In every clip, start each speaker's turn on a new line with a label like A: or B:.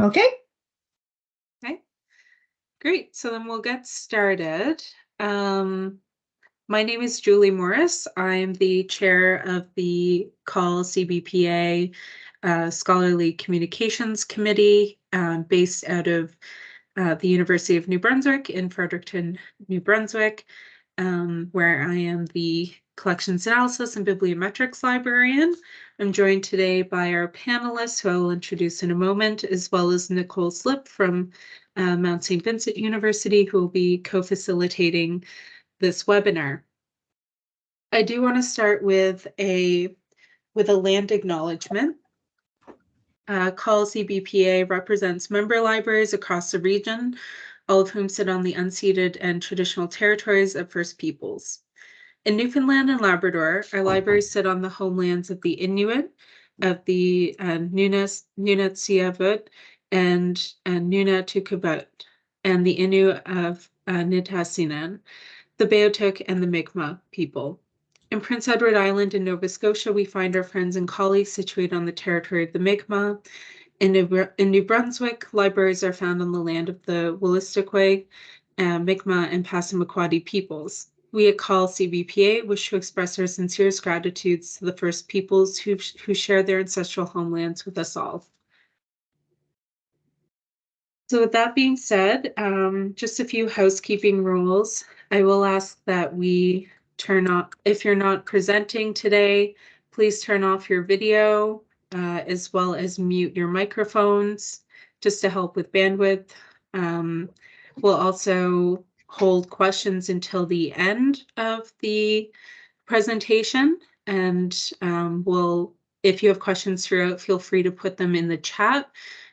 A: Okay,
B: Okay, great. So then we'll get started. Um, my name is Julie Morris. I'm the chair of the CAUL CBPA uh, Scholarly Communications Committee um, based out of uh, the University of New Brunswick in Fredericton, New Brunswick, um, where I am the Collections Analysis and Bibliometrics Librarian. I'm joined today by our panelists, who I will introduce in a moment, as well as Nicole Slip from uh, Mount St. Vincent University, who will be co-facilitating this webinar. I do want to start with a with a land acknowledgement. Uh, CAUL CBPA represents member libraries across the region, all of whom sit on the unceded and traditional territories of First Peoples. In Newfoundland and Labrador, our libraries sit on the homelands of the Inuit, of the uh, Nunas, Nunatsiavut, and uh, Nunatukavut, and the Innu of uh, Nitassinan, the Beothuk, and the Mi'kmaq people. In Prince Edward Island in Nova Scotia, we find our friends and colleagues situated on the territory of the Mi'kmaq. In New, in New Brunswick, libraries are found on the land of the Wolastoqey, uh, Mi'kmaq, and Passamaquoddy peoples. We at CAUL CBPA wish to express our sincerest gratitudes to the First Peoples who, who share their ancestral homelands with us all. So with that being said, um, just a few housekeeping rules. I will ask that we turn off, if you're not presenting today, please turn off your video uh, as well as mute your microphones just to help with bandwidth. Um, we'll also hold questions until the end of the presentation and um, we'll, if you have questions throughout, feel free to put them in the chat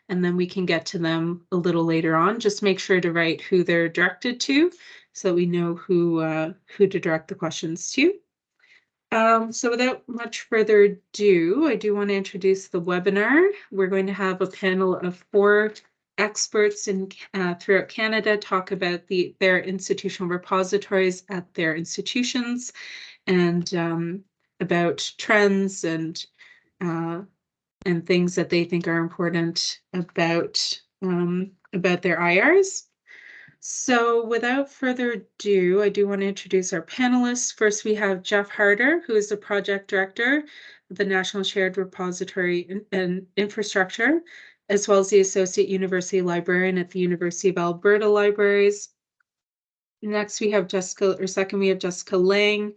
B: and then we can get to them a little later on. Just make sure to write who they're directed to so we know who uh, who to direct the questions to. Um, so without much further ado, I do want to introduce the webinar. We're going to have a panel of four experts in uh, throughout Canada talk about the their institutional repositories at their institutions and um, about trends and uh, and things that they think are important about um, about their IRs. So without further ado, I do want to introduce our panelists. First, we have Jeff Harder, who is the project director of the National Shared Repository and Infrastructure as well as the Associate University Librarian at the University of Alberta Libraries. Next, we have Jessica, or second, we have Jessica Lange,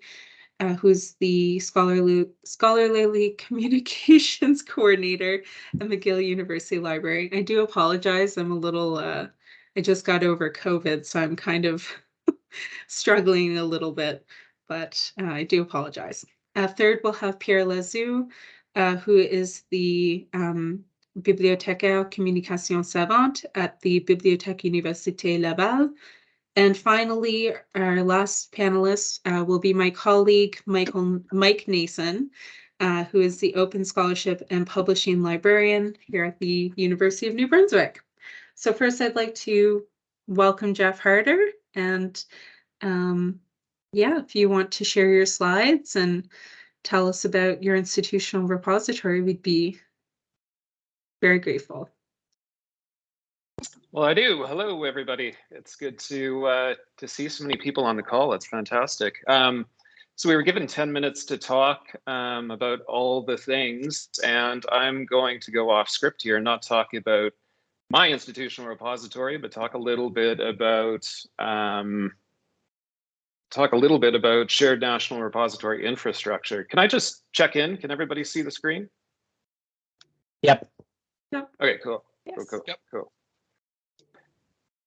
B: uh, who's the scholarly, scholarly communications coordinator at McGill University Library. I do apologize, I'm a little, uh, I just got over COVID, so I'm kind of struggling a little bit, but uh, I do apologize. Uh, third, we'll have Pierre Lasou, uh, who is the um, bibliothécaire communication savante at the Bibliothèque Université Laval. And finally, our last panelist uh, will be my colleague, Michael Mike Nason, uh, who is the Open Scholarship and Publishing Librarian here at the University of New Brunswick. So first, I'd like to welcome Jeff Harder. And um, yeah, if you want to share your slides and tell us about your institutional repository, we'd be very grateful.
C: Well, I do. Hello, everybody. It's good to uh, to see so many people on the call. It's fantastic. Um, so we were given 10 minutes to talk um, about all the things, and I'm going to go off script here, and not talk about my institutional repository, but talk a little bit about um, talk a little bit about shared national repository infrastructure. Can I just check in? Can everybody see the screen?
A: Yep.
B: Yep.
C: Okay, cool.
B: Yes.
C: Cool, cool, yep. cool.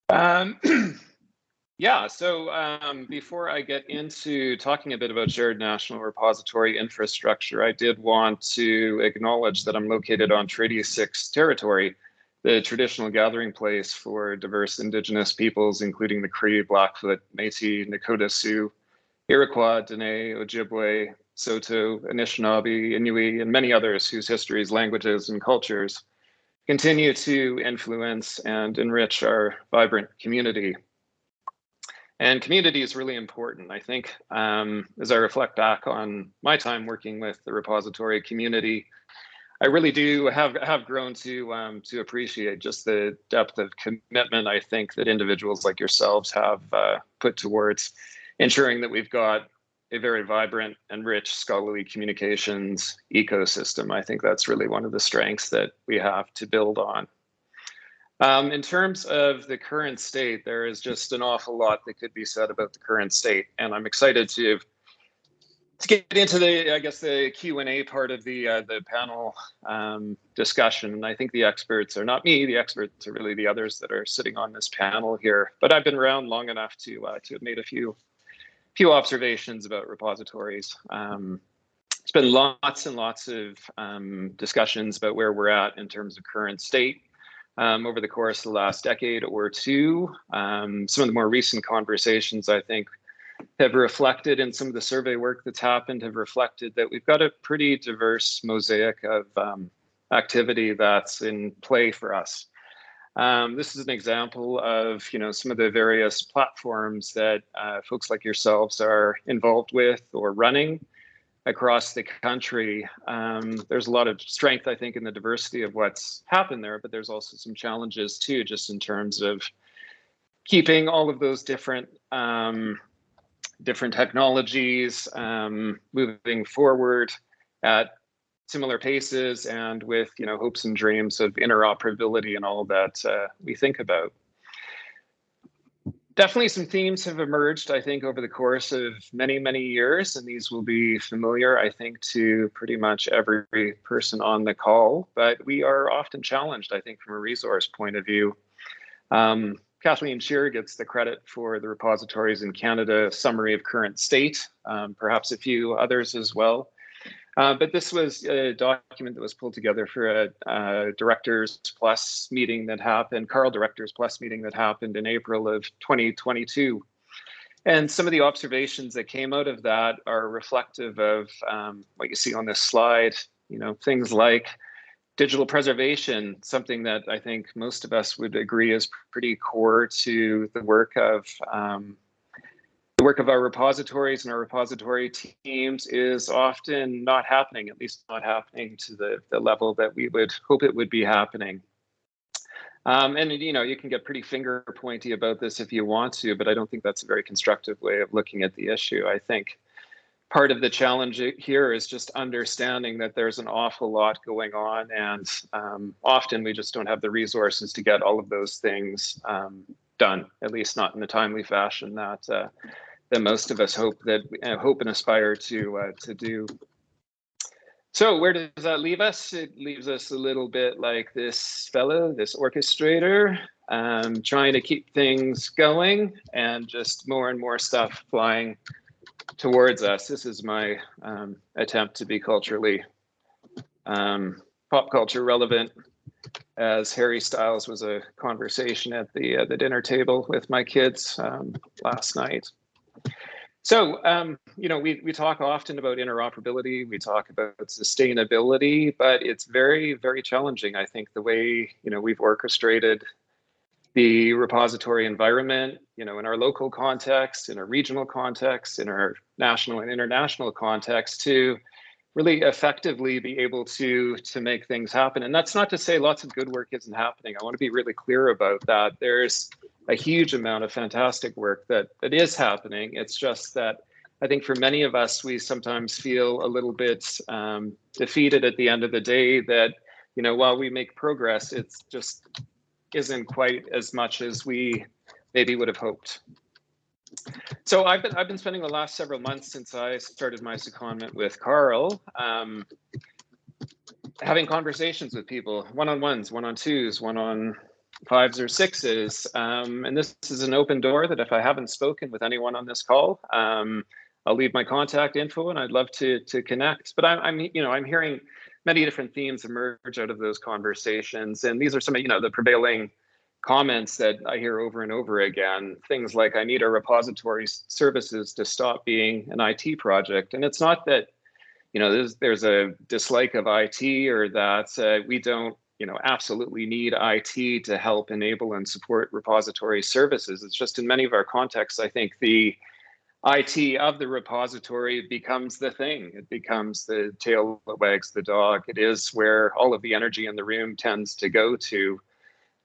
C: Um, yeah, so um, before I get into talking a bit about shared national repository infrastructure, I did want to acknowledge that I'm located on Treaty 6 territory, the traditional gathering place for diverse Indigenous peoples, including the Cree, Blackfoot, Métis, Nakota Sioux, Iroquois, Dene, Ojibwe, Saulteaux, Anishinaabe, Inuit, and many others whose histories, languages, and cultures continue to influence and enrich our vibrant community. And community is really important. I think um, as I reflect back on my time working with the repository community, I really do have have grown to um, to appreciate just the depth of commitment I think that individuals like yourselves have uh, put towards ensuring that we've got a very vibrant and rich scholarly communications ecosystem. I think that's really one of the strengths that we have to build on. Um, in terms of the current state, there is just an awful lot that could be said about the current state, and I'm excited to to get into the, I guess, the Q and A part of the uh, the panel um, discussion. And I think the experts are not me; the experts are really the others that are sitting on this panel here. But I've been around long enough to uh, to have made a few few observations about repositories. Um, it's been lots and lots of um, discussions about where we're at in terms of current state um, over the course of the last decade or two. Um, some of the more recent conversations, I think, have reflected in some of the survey work that's happened, have reflected that we've got a pretty diverse mosaic of um, activity that's in play for us. Um, this is an example of you know some of the various platforms that uh, folks like yourselves are involved with or running across the country. Um, there's a lot of strength, I think, in the diversity of what's happened there, but there's also some challenges too, just in terms of keeping all of those different um, different technologies um, moving forward at similar paces and with you know hopes and dreams of interoperability and all that uh, we think about. Definitely some themes have emerged, I think, over the course of many, many years, and these will be familiar, I think, to pretty much every person on the call, but we are often challenged, I think, from a resource point of view. Um, Kathleen Shearer gets the credit for the repositories in Canada summary of current state, um, perhaps a few others as well. Uh, but this was a document that was pulled together for a, a, Directors Plus meeting that happened, CARL Directors Plus meeting that happened in April of 2022. And some of the observations that came out of that are reflective of um, what you see on this slide, you know, things like digital preservation, something that I think most of us would agree is pretty core to the work of um, the work of our repositories and our repository teams is often not happening, at least not happening to the, the level that we would hope it would be happening. Um, and you know, you can get pretty finger pointy about this if you want to, but I don't think that's a very constructive way of looking at the issue. I think part of the challenge here is just understanding that there's an awful lot going on, and um, often we just don't have the resources to get all of those things um, done, at least not in the timely fashion that uh, that most of us hope that uh, hope and aspire to uh, to do. So where does that leave us? It leaves us a little bit like this fellow, this orchestrator, um, trying to keep things going and just more and more stuff flying towards us. This is my um, attempt to be culturally um, pop culture relevant as Harry Styles was a conversation at the uh, the dinner table with my kids um, last night. So, um, you know, we, we talk often about interoperability, we talk about sustainability, but it's very, very challenging. I think the way, you know, we've orchestrated the repository environment, you know, in our local context, in our regional context, in our national and international context to really effectively be able to to make things happen. And that's not to say lots of good work isn't happening. I want to be really clear about that. There's a huge amount of fantastic work that that is happening. It's just that I think for many of us, we sometimes feel a little bit um, defeated at the end of the day that, you know, while we make progress, it's just isn't quite as much as we maybe would have hoped. So I've been I've been spending the last several months since I started my secondment with CARL, um, having conversations with people, one-on-ones, one-on-twos, one-on fives or sixes. Um, and this is an open door that if I haven't spoken with anyone on this call, um, I'll leave my contact info and I'd love to to connect. But I'm, I'm you know I'm hearing many different themes emerge out of those conversations, and these are some of you know the prevailing comments that I hear over and over again. Things like I need our repository services to stop being an IT project, and it's not that you know there's there's a dislike of IT or that uh, we don't you know absolutely need IT to help enable and support repository services. It's just in many of our contexts, I think the IT of the repository becomes the thing. It becomes the tail that wags the dog. It is where all of the energy in the room tends to go to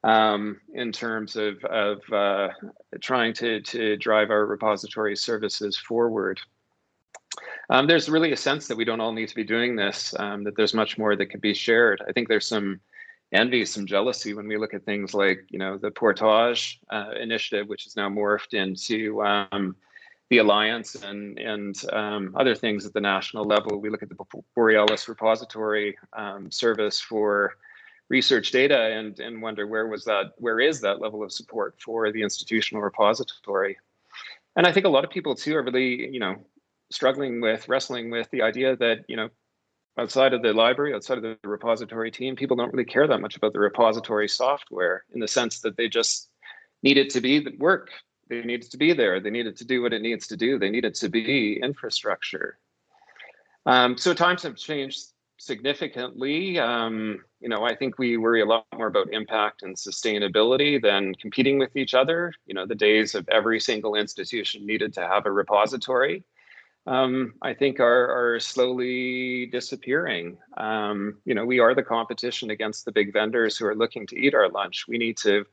C: um, in terms of, of uh, trying to, to drive our repository services forward. Um, there's really a sense that we don't all need to be doing this, um, that there's much more that could be shared. I think there's some envy, some jealousy when we look at things like, you know, the Portage uh, initiative, which is now morphed into um, the Alliance and, and um, other things at the national level. We look at the Borealis repository um, service for research data and, and wonder where was that, where is that level of support for the institutional repository? And I think a lot of people too are really, you know, struggling with, wrestling with the idea that, you know, outside of the library, outside of the repository team, people don't really care that much about the repository software in the sense that they just need it to be work. They need it to be there. They need it to do what it needs to do. They need it to be infrastructure. Um, so times have changed significantly. Um, you know, I think we worry a lot more about impact and sustainability than competing with each other. You know, the days of every single institution needed to have a repository um, I think are, are slowly disappearing. Um, you know, we are the competition against the big vendors who are looking to eat our lunch. We need to,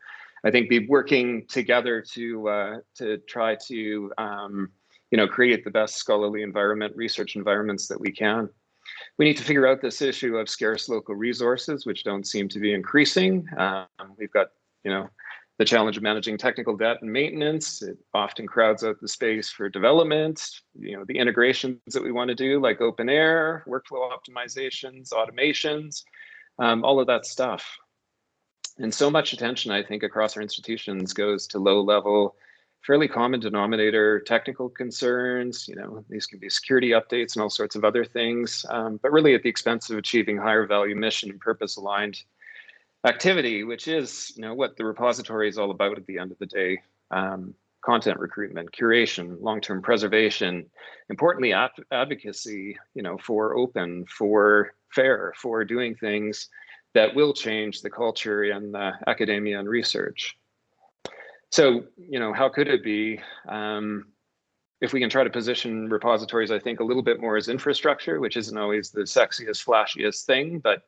C: I think, be working together to uh, to try to, um, you know, create the best scholarly environment, research environments that we can. We need to figure out this issue of scarce local resources, which don't seem to be increasing. Um, we've got, you know, the challenge of managing technical debt and maintenance. It often crowds out the space for development, you know, the integrations that we want to do like OpenAIRE, workflow optimizations, automations, um, all of that stuff. And so much attention, I think, across our institutions goes to low level, fairly common denominator technical concerns. You know, these can be security updates and all sorts of other things, um, but really at the expense of achieving higher value mission and purpose aligned activity, which is you know what the repository is all about at the end of the day. Um, content recruitment, curation, long-term preservation, importantly, advocacy, you know, for open, for fair, for doing things that will change the culture in uh, academia and research. So, you know, how could it be um, if we can try to position repositories, I think, a little bit more as infrastructure, which isn't always the sexiest, flashiest thing, but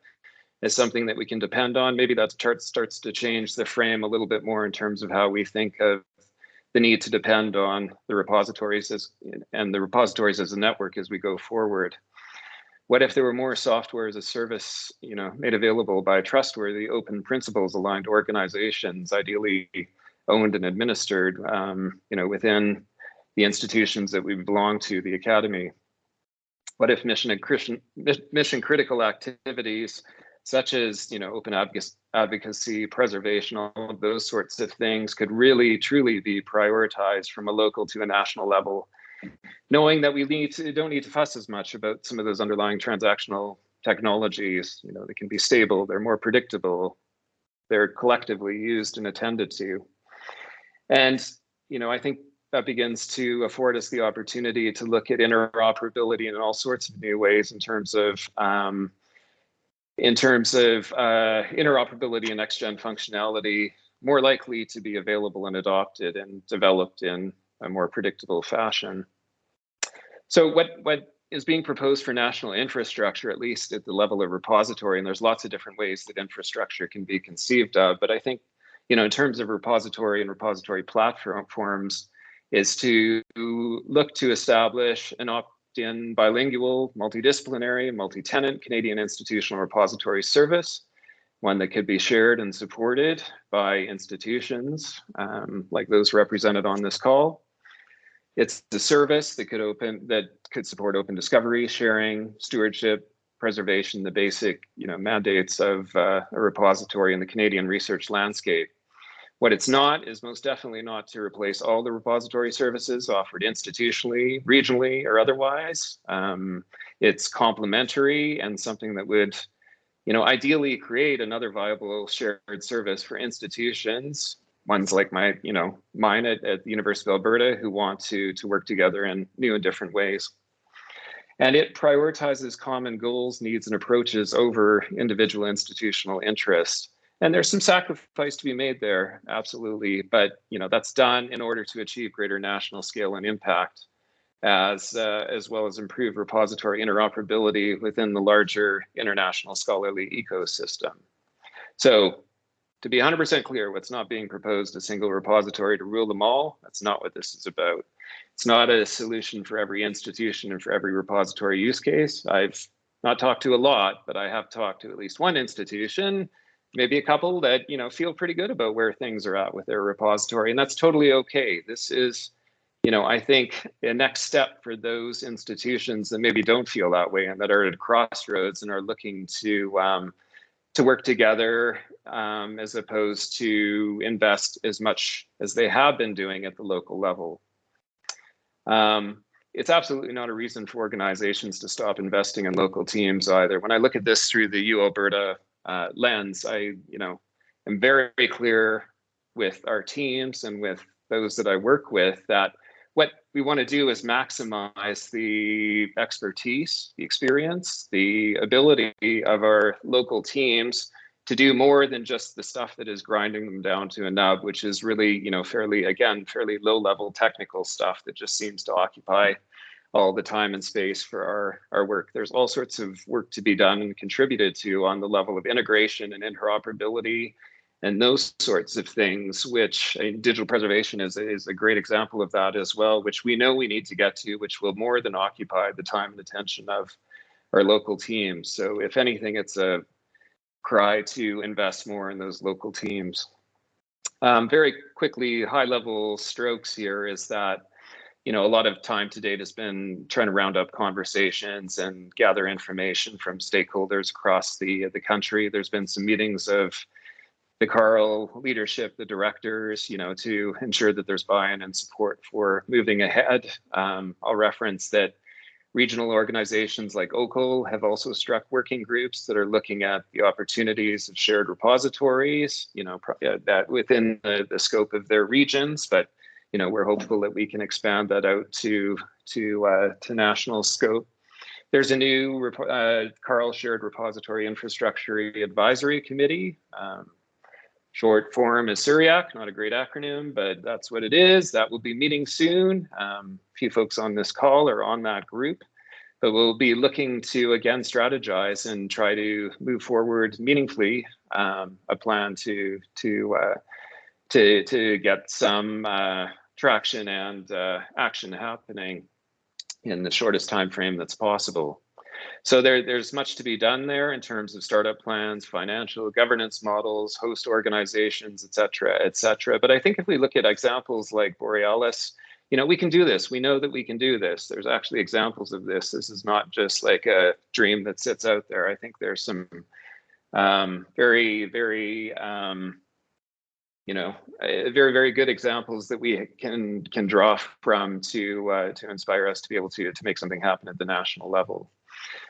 C: as something that we can depend on. Maybe that chart starts to change the frame a little bit more in terms of how we think of the need to depend on the repositories as, and the repositories as a network as we go forward. What if there were more software as a service, you know, made available by trustworthy, open principles aligned organizations, ideally owned and administered, um, you know, within the institutions that we belong to, the academy? What if mission and Christian, mission critical activities such as you know open advocacy, preservation, all of those sorts of things could really truly be prioritized from a local to a national level, knowing that we need to don't need to fuss as much about some of those underlying transactional technologies. You know, they can be stable, they're more predictable, they're collectively used and attended to. And you know, I think that begins to afford us the opportunity to look at interoperability in all sorts of new ways in terms of um, in terms of uh, interoperability and next-gen functionality more likely to be available and adopted and developed in a more predictable fashion. So what, what is being proposed for national infrastructure, at least at the level of repository, and there's lots of different ways that infrastructure can be conceived of, but I think, you know, in terms of repository and repository platforms, is to look to establish an op in bilingual, multidisciplinary, multi-tenant Canadian institutional repository service, one that could be shared and supported by institutions um, like those represented on this call. It's a service that could open that could support open discovery, sharing, stewardship, preservation, the basic you know mandates of uh, a repository in the Canadian research landscape. What it's not is most definitely not to replace all the repository services offered institutionally, regionally, or otherwise. Um, it's complementary and something that would, you know, ideally create another viable shared service for institutions, ones like my, you know, mine at, at the University of Alberta who want to, to work together in new and different ways. And it prioritizes common goals, needs, and approaches over individual institutional interests and there's some sacrifice to be made there absolutely but you know that's done in order to achieve greater national scale and impact as uh, as well as improve repository interoperability within the larger international scholarly ecosystem. So to be 100% clear, what's not being proposed a single repository to rule them all. That's not what this is about. It's not a solution for every institution and for every repository use case. I've not talked to a lot, but I have talked to at least one institution, maybe a couple that you know feel pretty good about where things are at with their repository, and that's totally okay. This is, you know, I think a next step for those institutions that maybe don't feel that way and that are at crossroads and are looking to um, to work together um, as opposed to invest as much as they have been doing at the local level. Um, it's absolutely not a reason for organizations to stop investing in local teams either. When I look at this through the U Alberta uh, lens, I, you know, am very, very clear with our teams and with those that I work with that what we want to do is maximize the expertise, the experience, the ability of our local teams to do more than just the stuff that is grinding them down to a nub, which is really, you know, fairly, again, fairly low level technical stuff that just seems to occupy all the time and space for our, our work. There's all sorts of work to be done and contributed to on the level of integration and interoperability and those sorts of things, which uh, digital preservation is, is a great example of that as well, which we know we need to get to, which will more than occupy the time and attention of our local teams. So if anything, it's a cry to invest more in those local teams. Um, very quickly, high level strokes here is that, you know, a lot of time to date has been trying to round up conversations and gather information from stakeholders across the, the country. There's been some meetings of the CARL leadership, the directors, you know, to ensure that there's buy-in and support for moving ahead. Um, I'll reference that Regional organizations like OCUL have also struck working groups that are looking at the opportunities of shared repositories, you know, uh, that within the, the scope of their regions, but you know, we're hopeful that we can expand that out to to uh, to national scope. There's a new uh, CARL Shared Repository Infrastructure Advisory Committee. Um, short form is SURIAC, not a great acronym, but that's what it is. That will be meeting soon. Um, a few folks on this call are on that group, but we'll be looking to again strategize and try to move forward meaningfully um, a plan to to uh, to to get some uh, traction and uh, action happening in the shortest time frame that's possible. So there, there's much to be done there in terms of startup plans, financial governance models, host organizations, et cetera, et cetera. But I think if we look at examples like Borealis, you know, we can do this. We know that we can do this. There's actually examples of this. This is not just like a dream that sits out there. I think there's some um, very, very, um, you know, very, very good examples that we can can draw from to uh, to inspire us to be able to to make something happen at the national level.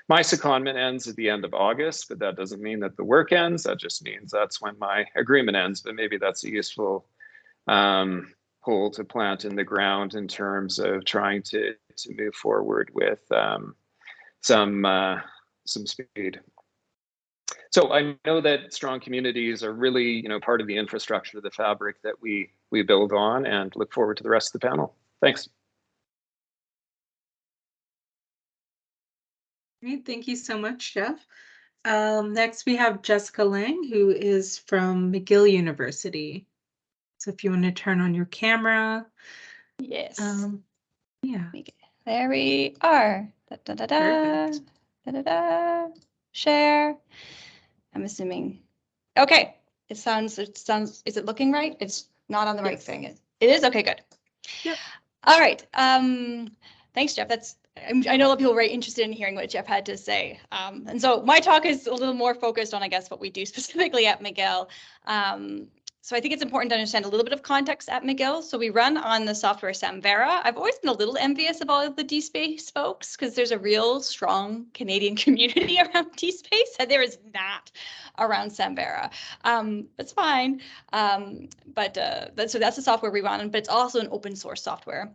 C: My secondment ends at the end of August, but that doesn't mean that the work ends. That just means that's when my agreement ends. But maybe that's a useful um, pole to plant in the ground in terms of trying to to move forward with um, some uh, some speed. So I know that strong communities are really, you know, part of the infrastructure, the fabric that we we build on, and look forward to the rest of the panel. Thanks.
B: Great, thank you so much, Jeff. Um, next, we have Jessica Lange, who is from McGill University. So if you want to turn on your camera.
D: Yes.
B: Um, yeah.
D: There we are. Da, da, da, da, da, da, da. Share. I'm assuming. Okay. It sounds, it sounds, is it looking right? It's not on the right
B: Yes.
D: thing. It it is? Okay, good.
B: Yep.
D: All right. Um, thanks, Jeff. That's, I'm- I know a lot of people are very interested in hearing what Jeff had to say. Um, and so my talk is a little more focused on, I guess, what we do specifically at McGill. Um, so I think it's important to understand a little bit of context at McGill. So we run on the software Samvera. I've always been a little envious of all of the DSpace folks because there's a real strong Canadian community around DSpace and there is not around Samvera. Um, it's fine. Um, but uh, but- so that's the software we run, but it's also an open source software.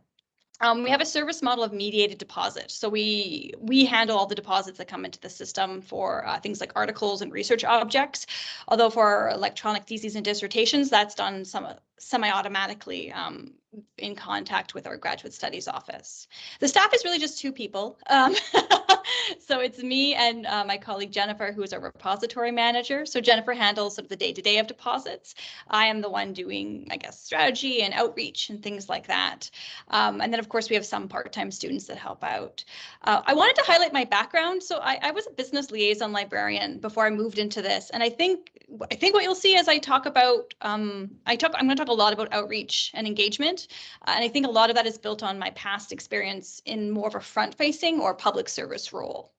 D: Um, we have a service model of mediated deposit. So we we handle all the deposits that come into the system for uh, things like articles and research objects. Although for electronic theses and dissertations, that's done some semi-automatically um, in contact with our graduate studies office. The staff is really just two people. Um, so it's me and uh, my colleague Jennifer, who is our repository manager. So Jennifer handles sort of the day-to-day of deposits. I am the one doing, I guess, strategy and outreach and things like that. Um, and then, of course, we have some part-time students that help out. Uh, I wanted to highlight my background. So I, I was a business liaison librarian before I moved into this, and I think I think what you'll see as I talk about, um, I talk, I'm going to talk a lot about outreach and engagement, uh, and I think a lot of that is built on my past experience in more of a front-facing or public service role.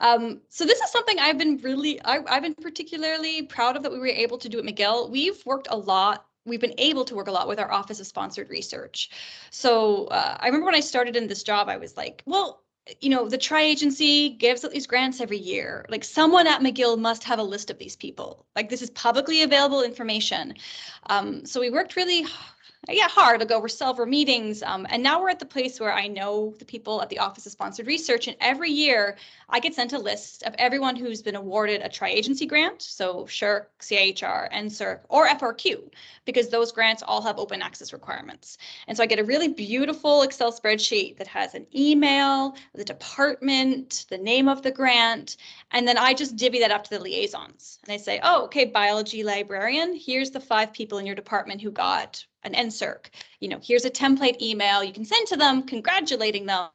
D: Um, so this is something I've been really, I, I've been particularly proud of that we were able to do at McGill. We've worked a lot we've been able to work a lot with our office of sponsored research. So uh, I remember when I started in this job, I was like, well, you know, the tri-agency gives out these grants every year. Like someone at McGill must have a list of these people. Like this is publicly available information. Um, so we worked really yeah, hard to go over several meetings. Um, and now we're at the place where I know the people at the Office of Sponsored Research, and every year I get sent a list of everyone who's been awarded a tri-agency grant, so SSHRC, CIHR, NSERC, or FRQ, because those grants all have open access requirements. And so I get a really beautiful Excel spreadsheet that has an email, the department, the name of the grant, and then I just divvy that up to the liaisons. And I say, oh, okay, biology librarian, here's the five people in your department who got an NSERC. You know, here's a template email you can send to them congratulating them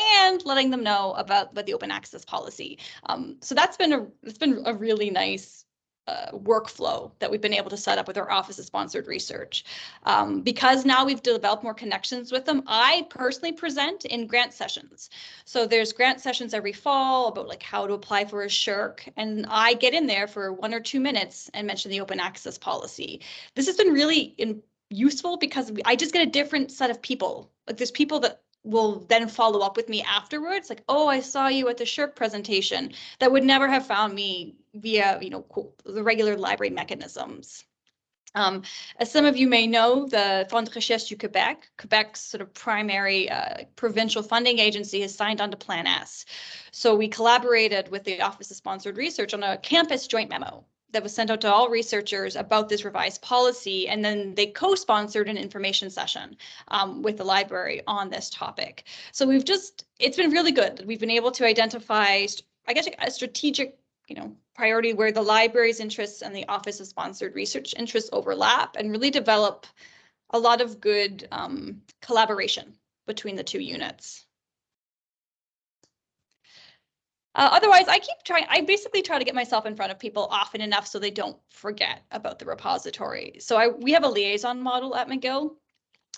D: and letting them know about, about the open access policy. Um, so that's been a it's been a really nice uh, workflow that we've been able to set up with our office of sponsored research. Um, because now we've developed more connections with them, I personally present in grant sessions. So there's grant sessions every fall about like how to apply for a SSHRC, and I get in there for one or two minutes and mention the open access policy. This has been really in, useful because I just get a different set of people. Like there's people that will then follow up with me afterwards like oh i saw you at the SSHRC presentation that would never have found me via you know the regular library mechanisms um, as some of you may know, the Fonds de Recherche du Québec, Quebec's sort of primary uh, provincial funding agency, has signed on to Plan S. So we collaborated with the Office of Sponsored Research on a campus joint memo that was sent out to all researchers about this revised policy, and then they co-sponsored an information session um, with the library on this topic. So we've just, it's been really good. That we've been able to identify, I guess, a strategic, you know, priority where the library's interests and the Office of Sponsored Research interests overlap and really develop a lot of good um, collaboration between the two units. Uh, otherwise, I keep trying, I basically try to get myself in front of people often enough so they don't forget about the repository. So I we have a liaison model at McGill.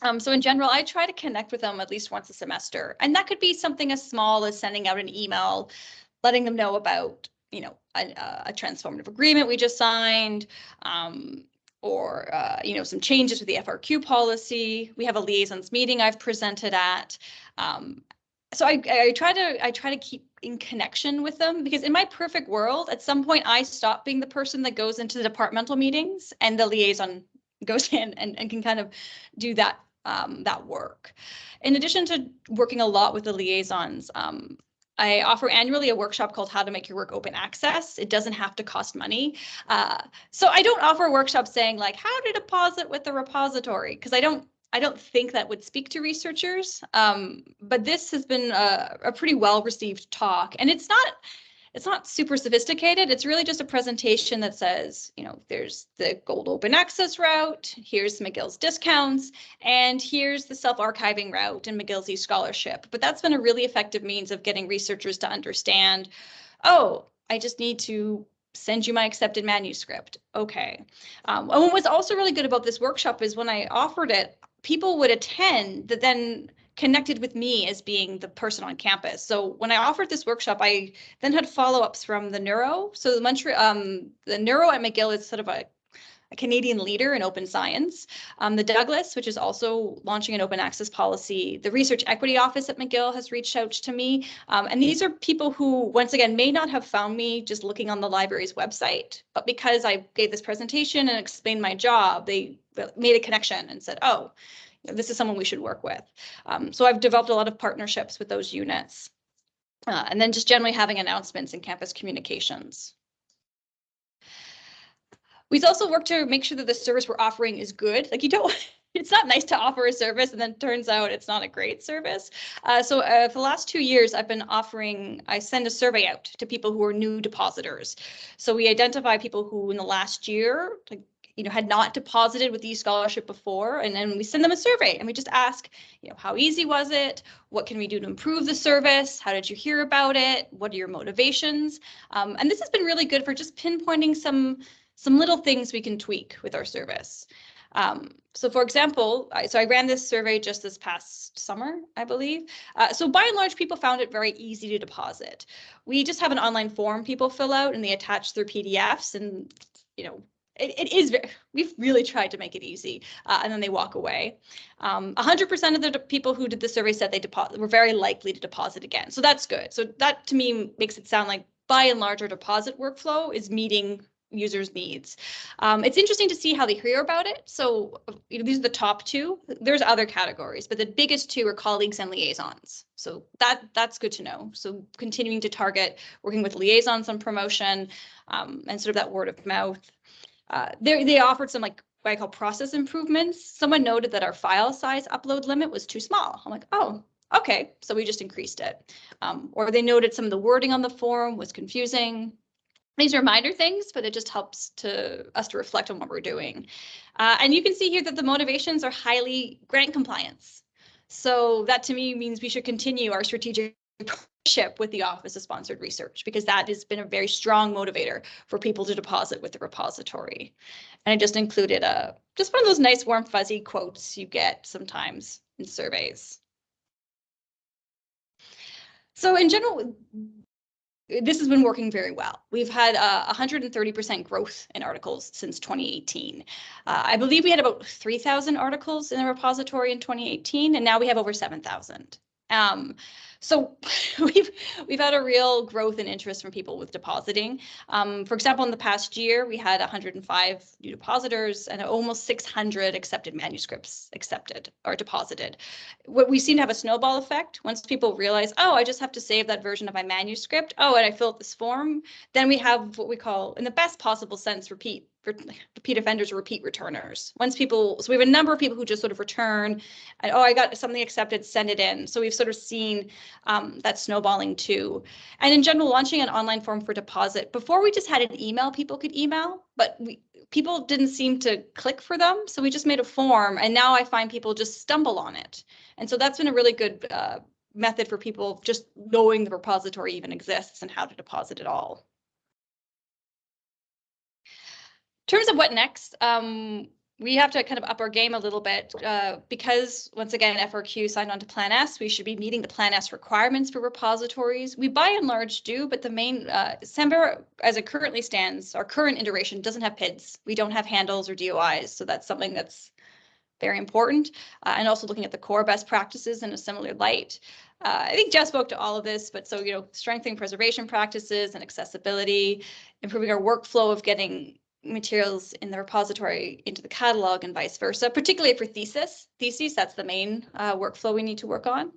D: Um, so in general, I try to connect with them at least once a semester. And that could be something as small as sending out an email, letting them know about, you know, a, a transformative agreement we just signed, um, or uh, you know some changes to the FRQ policy. We have a liaisons meeting I've presented at. Um, so I, I try to I try to keep in connection with them because in my perfect world, at some point I stop being the person that goes into the departmental meetings and the liaison goes in and, and can kind of do that um, that work. In addition to working a lot with the liaisons, um, I offer annually a workshop called How to Make Your Work Open Access. It doesn't have to cost money. Uh, so I don't offer workshops saying like how to deposit with the repository because I don't I don't think that would speak to researchers, um, but this has been a, a pretty well received talk, and it's not it's not super sophisticated. It's really just a presentation that says, you know, there's the gold open access route, here's McGill's discounts, and here's the self-archiving route and McGill's e-scholarship. But that's been a really effective means of getting researchers to understand, oh, I just need to send you my accepted manuscript. Okay. Um, and what was also really good about this workshop is when I offered it, people would attend that then connected with me as being the person on campus. So when I offered this workshop, I then had follow-ups from the neuro. So the Montreal, um, the neuro at McGill is sort of a, a Canadian leader in open science. Um, the Douglas, which is also launching an open access policy. The Research Equity Office at McGill has reached out to me. Um, and these are people who, once again, may not have found me just looking on the library's website, but because I gave this presentation and explained my job, they made a connection and said, oh, this is someone we should work with. Um, so I've developed a lot of partnerships with those units. Uh, and then just generally having announcements in campus communications. We've also worked to make sure that the service we're offering is good. Like you don't, it's not nice to offer a service and then turns out it's not a great service. Uh, so uh, for the last two years, I've been offering, I send a survey out to people who are new depositors. So we identify people who in the last year, like you know, had not deposited with the scholarship before, and then we send them a survey and we just ask, you know, how easy was it? What can we do to improve the service? How did you hear about it? What are your motivations? Um, and this has been really good for just pinpointing some some little things we can tweak with our service. Um, so for example, I, so I ran this survey just this past summer, I believe. Uh, so by and large, people found it very easy to deposit. We just have an online form people fill out and they attach their PDFs and, you know, it, it is we've really tried to make it easy uh, and then they walk away. 100% um, of the people who did the survey said they were very likely to deposit again. So that's good. So that to me makes it sound like by and large our deposit workflow is meeting users' needs. Um, it's interesting to see how they hear about it. So you know, these are the top two. There's other categories, but the biggest two are colleagues and liaisons. So that that's good to know. So continuing to target working with liaisons on promotion um, and sort of that word of mouth. Uh, they they offered some like what I call process improvements. Someone noted that our file size upload limit was too small. I'm like, oh, okay, so we just increased it. Um, or they noted some of the wording on the form was confusing. These are minor things, but it just helps to us to reflect on what we're doing. Uh, and you can see here that the motivations are highly grant compliance. So that to me means we should continue our strategic partnership with the Office of Sponsored Research because that has been a very strong motivator for people to deposit with the repository. And I just included a just one of those nice warm fuzzy quotes you get sometimes in surveys. So in general, this has been working very well. We've had uh, 130% growth in articles since 2018. Uh, I believe we had about 3,000 articles in the repository in 2018, and now we have over 7,000. Um, so we've we've had a real growth in interest from people with depositing. Um, for example, in the past year, we had 105 new depositors and almost 600 accepted manuscripts accepted or deposited. What we seem to have a snowball effect. Once people realize, oh, I just have to save that version of my manuscript. Oh, and I fill out this form. Then we have what we call, in the best possible sense, repeat repeat offenders or repeat returners. Once people, so we have a number of people who just sort of return and, oh, I got something accepted, send it in. So we've sort of seen um, that snowballing too. And in general, launching an online form for deposit, before we just had an email people could email, but we, people didn't seem to click for them. So we just made a form and now I find people just stumble on it. And so that's been a really good uh, method for people just knowing the repository even exists and how to deposit it all. In terms of what next, um, we have to kind of up our game a little bit uh, because once again, FRQ signed on to Plan S. We should be meeting the Plan S requirements for repositories. We by and large do, but the main uh, as it currently stands, our current iteration doesn't have PIDs. We don't have handles or DOIs, so that's something that's very important. Uh, and also looking at the core best practices in a similar light. Uh, I think Jeff spoke to all of this, but so, you know, strengthening preservation practices and accessibility, improving our workflow of getting materials in the repository into the catalog and vice versa, particularly for thesis. Theses, that's the main uh, workflow we need to work on.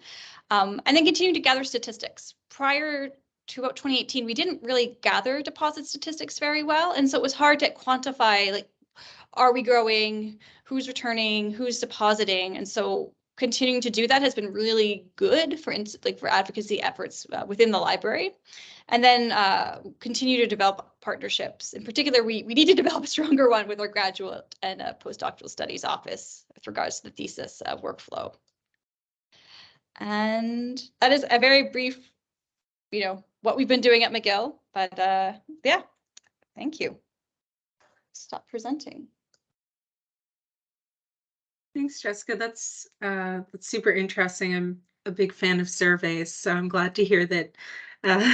D: Um, and then continuing to gather statistics. Prior to about 2018, we didn't really gather deposit statistics very well. And so it was hard to quantify, like, are we growing? Who's returning? Who's depositing? And so continuing to do that has been really good for like for advocacy efforts uh, within the library and then uh, continue to develop partnerships. In particular, we, we need to develop a stronger one with our graduate and uh, postdoctoral studies office with regards to the thesis uh, workflow. And that is a very brief, you know, what we've been doing at McGill, but uh, yeah, thank you. Stop presenting.
B: Thanks, Jessica. That's uh, that's super interesting. I'm a big fan of surveys, so I'm glad to hear that uh,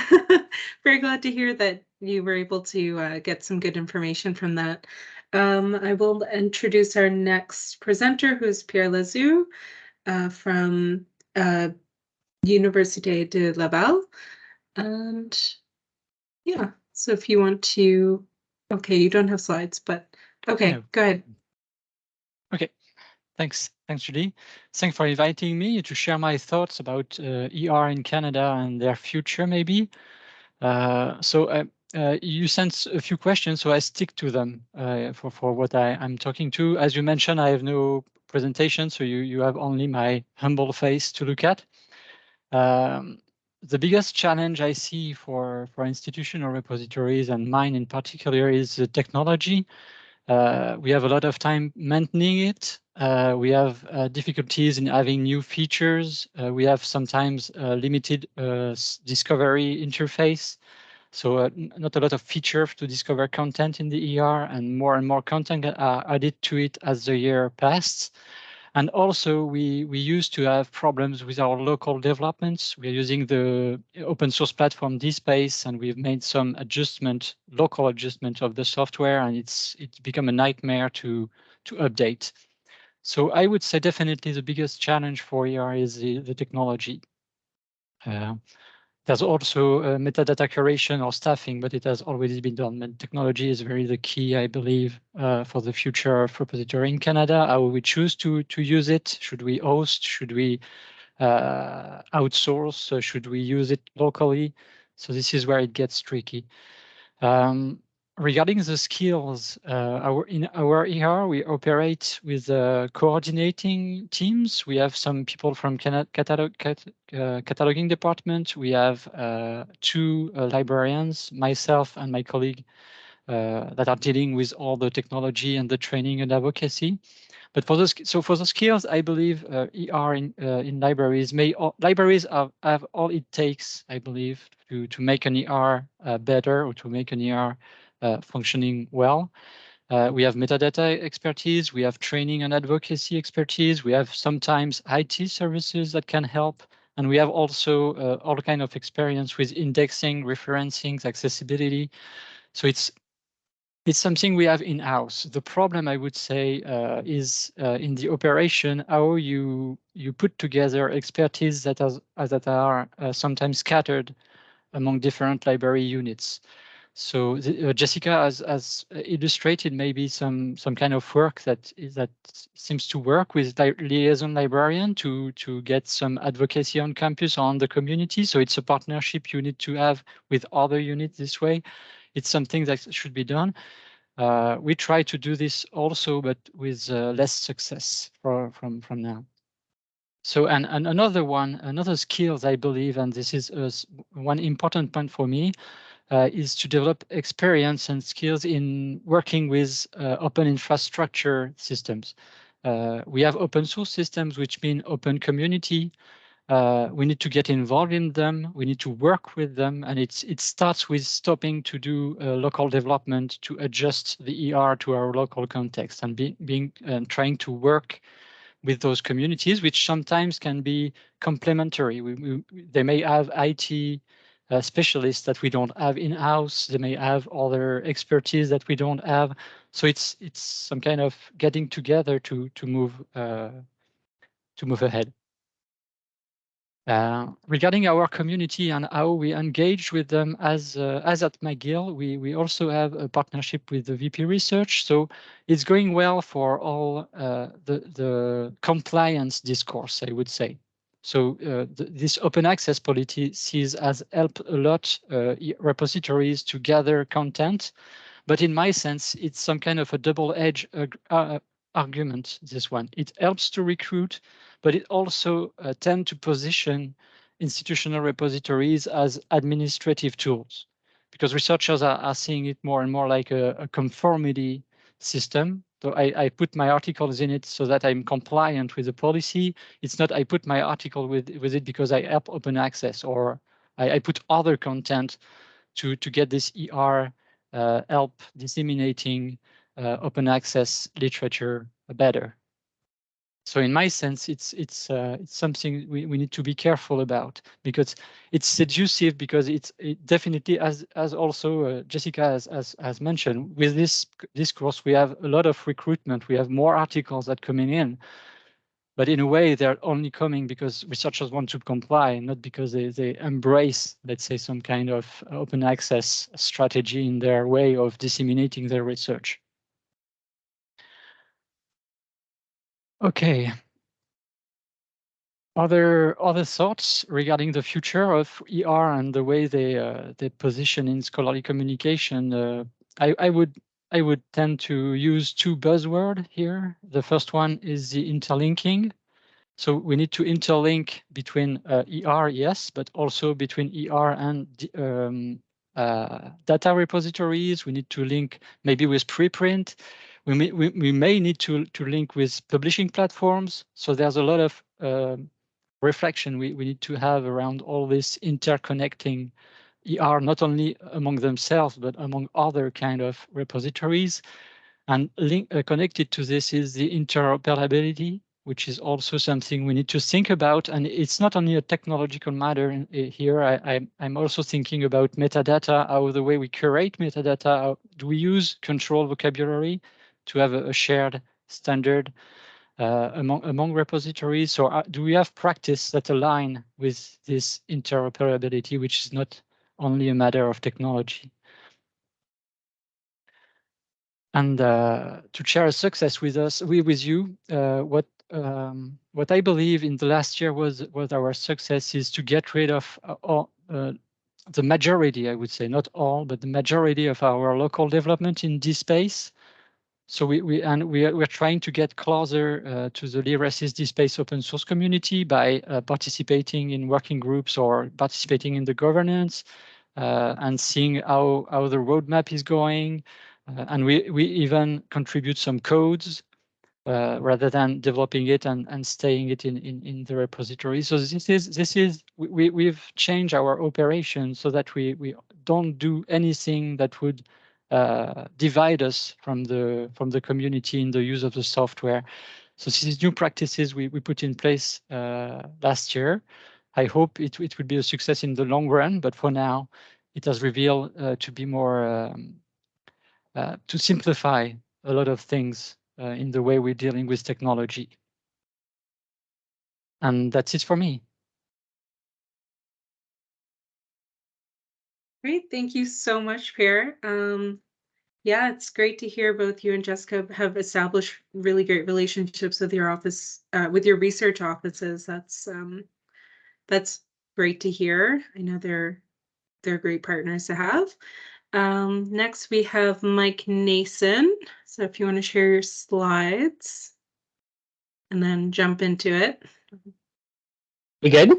B: very glad to hear that you were able to uh, get some good information from that. Um, I will introduce our next presenter, who's Pierre Lasou uh, from uh, Université de Laval. And yeah, so if you want to, okay, you don't have slides, but okay, no. go ahead.
E: Thanks. Thanks, Judy. Thanks for inviting me to share my thoughts about uh, ER in Canada and their future, maybe. Uh, so uh, uh, you sent a few questions, so I stick to them uh, for, for what I, I'm talking to. As you mentioned, I have no presentation, so you, you have only my humble face to look at. Um, the biggest challenge I see for, for institutional repositories and mine in particular is the technology. Uh, we have a lot of time maintaining it. Uh, we have uh, difficulties in having new features. Uh, we have sometimes uh, limited uh, discovery interface. So not a lot of features to discover content in the ER and more and more content are added to it as the year passed. And also we, we used to have problems with our local developments. We're using the open source platform DSpace and we've made some adjustment, local adjustment of the software and it's it's become a nightmare to, to update. So I would say definitely the biggest challenge for ER is the, the technology. Uh, there's also uh, metadata curation or staffing, but it has already been done. And technology is very the key, I believe, uh, for the future of repository in Canada. How we choose to to use it? Should we host? Should we uh, outsource? Uh, should we use it locally? So this is where it gets tricky. Um, regarding the skills, uh, our, in our ER, we operate with uh, coordinating teams. We have some people from catalog, cat, uh, cataloging department. We have uh, two uh, librarians, myself and my colleague, uh, that are dealing with all the technology and the training and advocacy. But for those, so for the skills, I believe ER in in libraries may all, libraries have, have all it takes, I believe, to to make an ER better or to make an ER functioning well. Uh, we have metadata expertise, we have training and advocacy expertise, we have sometimes IT services that can help, and we have also uh, all kind of experience with indexing, referencing, accessibility. So it's it's something we have in-house. The problem, I would say, uh, is uh, in the operation, how you you put together expertise that, has, that are uh, sometimes scattered among different library units. So the, uh, Jessica has, has illustrated maybe some some kind of work that that seems to work with li liaison librarian to to get some advocacy on campus or on the community. So it's a partnership you need to have with other units this way. It's something that should be done. Uh, we try to do this also, but with uh, less success for, from from now. So and, and another one, another skills I believe, and this is uh, one important point for me, uh, is to develop experience and skills in working with uh, open infrastructure systems. Uh, we have open source systems, which mean open community. Uh, we need to get involved in them. We need to work with them. And it's it starts with stopping to do uh, local development to adjust the ER to our local context and be, being and trying to work with those communities, which sometimes can be complementary. We, we, they may have IT uh, specialists that we don't have in-house. They may have other expertise that we don't have. So it's it's some kind of getting together to to move uh, to move ahead. Uh, regarding our community and how we engage with them as uh, as at McGill, we we also have a partnership with the VP Research. So it's going well for all uh, the the compliance discourse, I would say. So uh, th this open access policies has helped a lot uh, repositories to gather content, but in my sense, it's some kind of a double-edged uh, argument, this one. It helps to recruit, but it also uh, tends to position institutional repositories as administrative tools because researchers are, are seeing it more and more like a, a conformity system so I, I put my articles in it so that I'm compliant with the policy. It's not I put my article with, with it because I help open access or I, I put other content to, to get this ER uh, help disseminating uh, open access literature better. So in my sense, it's it's uh, it's something we, we need to be careful about because it's seductive because it's it definitely as as also uh, Jessica has, has has mentioned with this this course we have a lot of recruitment. We have more articles that coming in, but in a way they're only coming because researchers want to comply, not because they they embrace let's say some kind of open access strategy in their way of disseminating their research. Okay. other other thoughts regarding the future of ER and the way they uh, they position in scholarly communication? Uh, I, I would I would tend to use two buzzwords here. The first one is the interlinking. So we need to interlink between uh, ER, yes, but also between ER and um, uh, data repositories. We need to link maybe with preprint. We may, we, we may need to, to link with publishing platforms. So there's a lot of uh, reflection we, we need to have around all this interconnecting ER, not only among themselves, but among other kind of repositories. And link, uh, connected to this is the interoperability, which is also something we need to think about. And it's not only a technological matter in, in here. I, am also thinking about metadata, how the way we curate metadata, how, do we use control vocabulary to have a, shared standard uh, among among repositories? Or uh, do we have practice that align with this interoperability, which is not only a matter of technology? And uh, to share a success with us, we with you, uh, what um, what I believe in the last year was was our success is to get rid of uh, all, uh, the majority, I would say, not all, but the majority of our local development in this space. So we, we and we are, we're trying to get closer uh, to the LYRASIS DSpace open source community by uh, participating in working groups or participating in the governance uh, and seeing how, how the roadmap is going. Uh, and we, we even contribute some codes uh, rather than developing it and, and staying it in, in, in the repository. So this is this is we, we've changed our operation so that we, we don't do anything that would uh, divide us from the from the community in the use of the software. So these new practices we, we put in place uh, last year. I hope it, it will be a success in the long run, but for now, it has revealed uh, to be more um, uh, to simplify a lot of things uh, in the way we're dealing with technology. And that's it for me.
B: Great, thank you so much, Pierre. Um, yeah, it's great to hear both you and Jessica have established really great relationships with your office, uh, with your research offices. That's um, that's great to hear. I know they're they're great partners to have. Um, next, we have Mike Nason. So if you want to share your slides and then jump into it.
A: We good?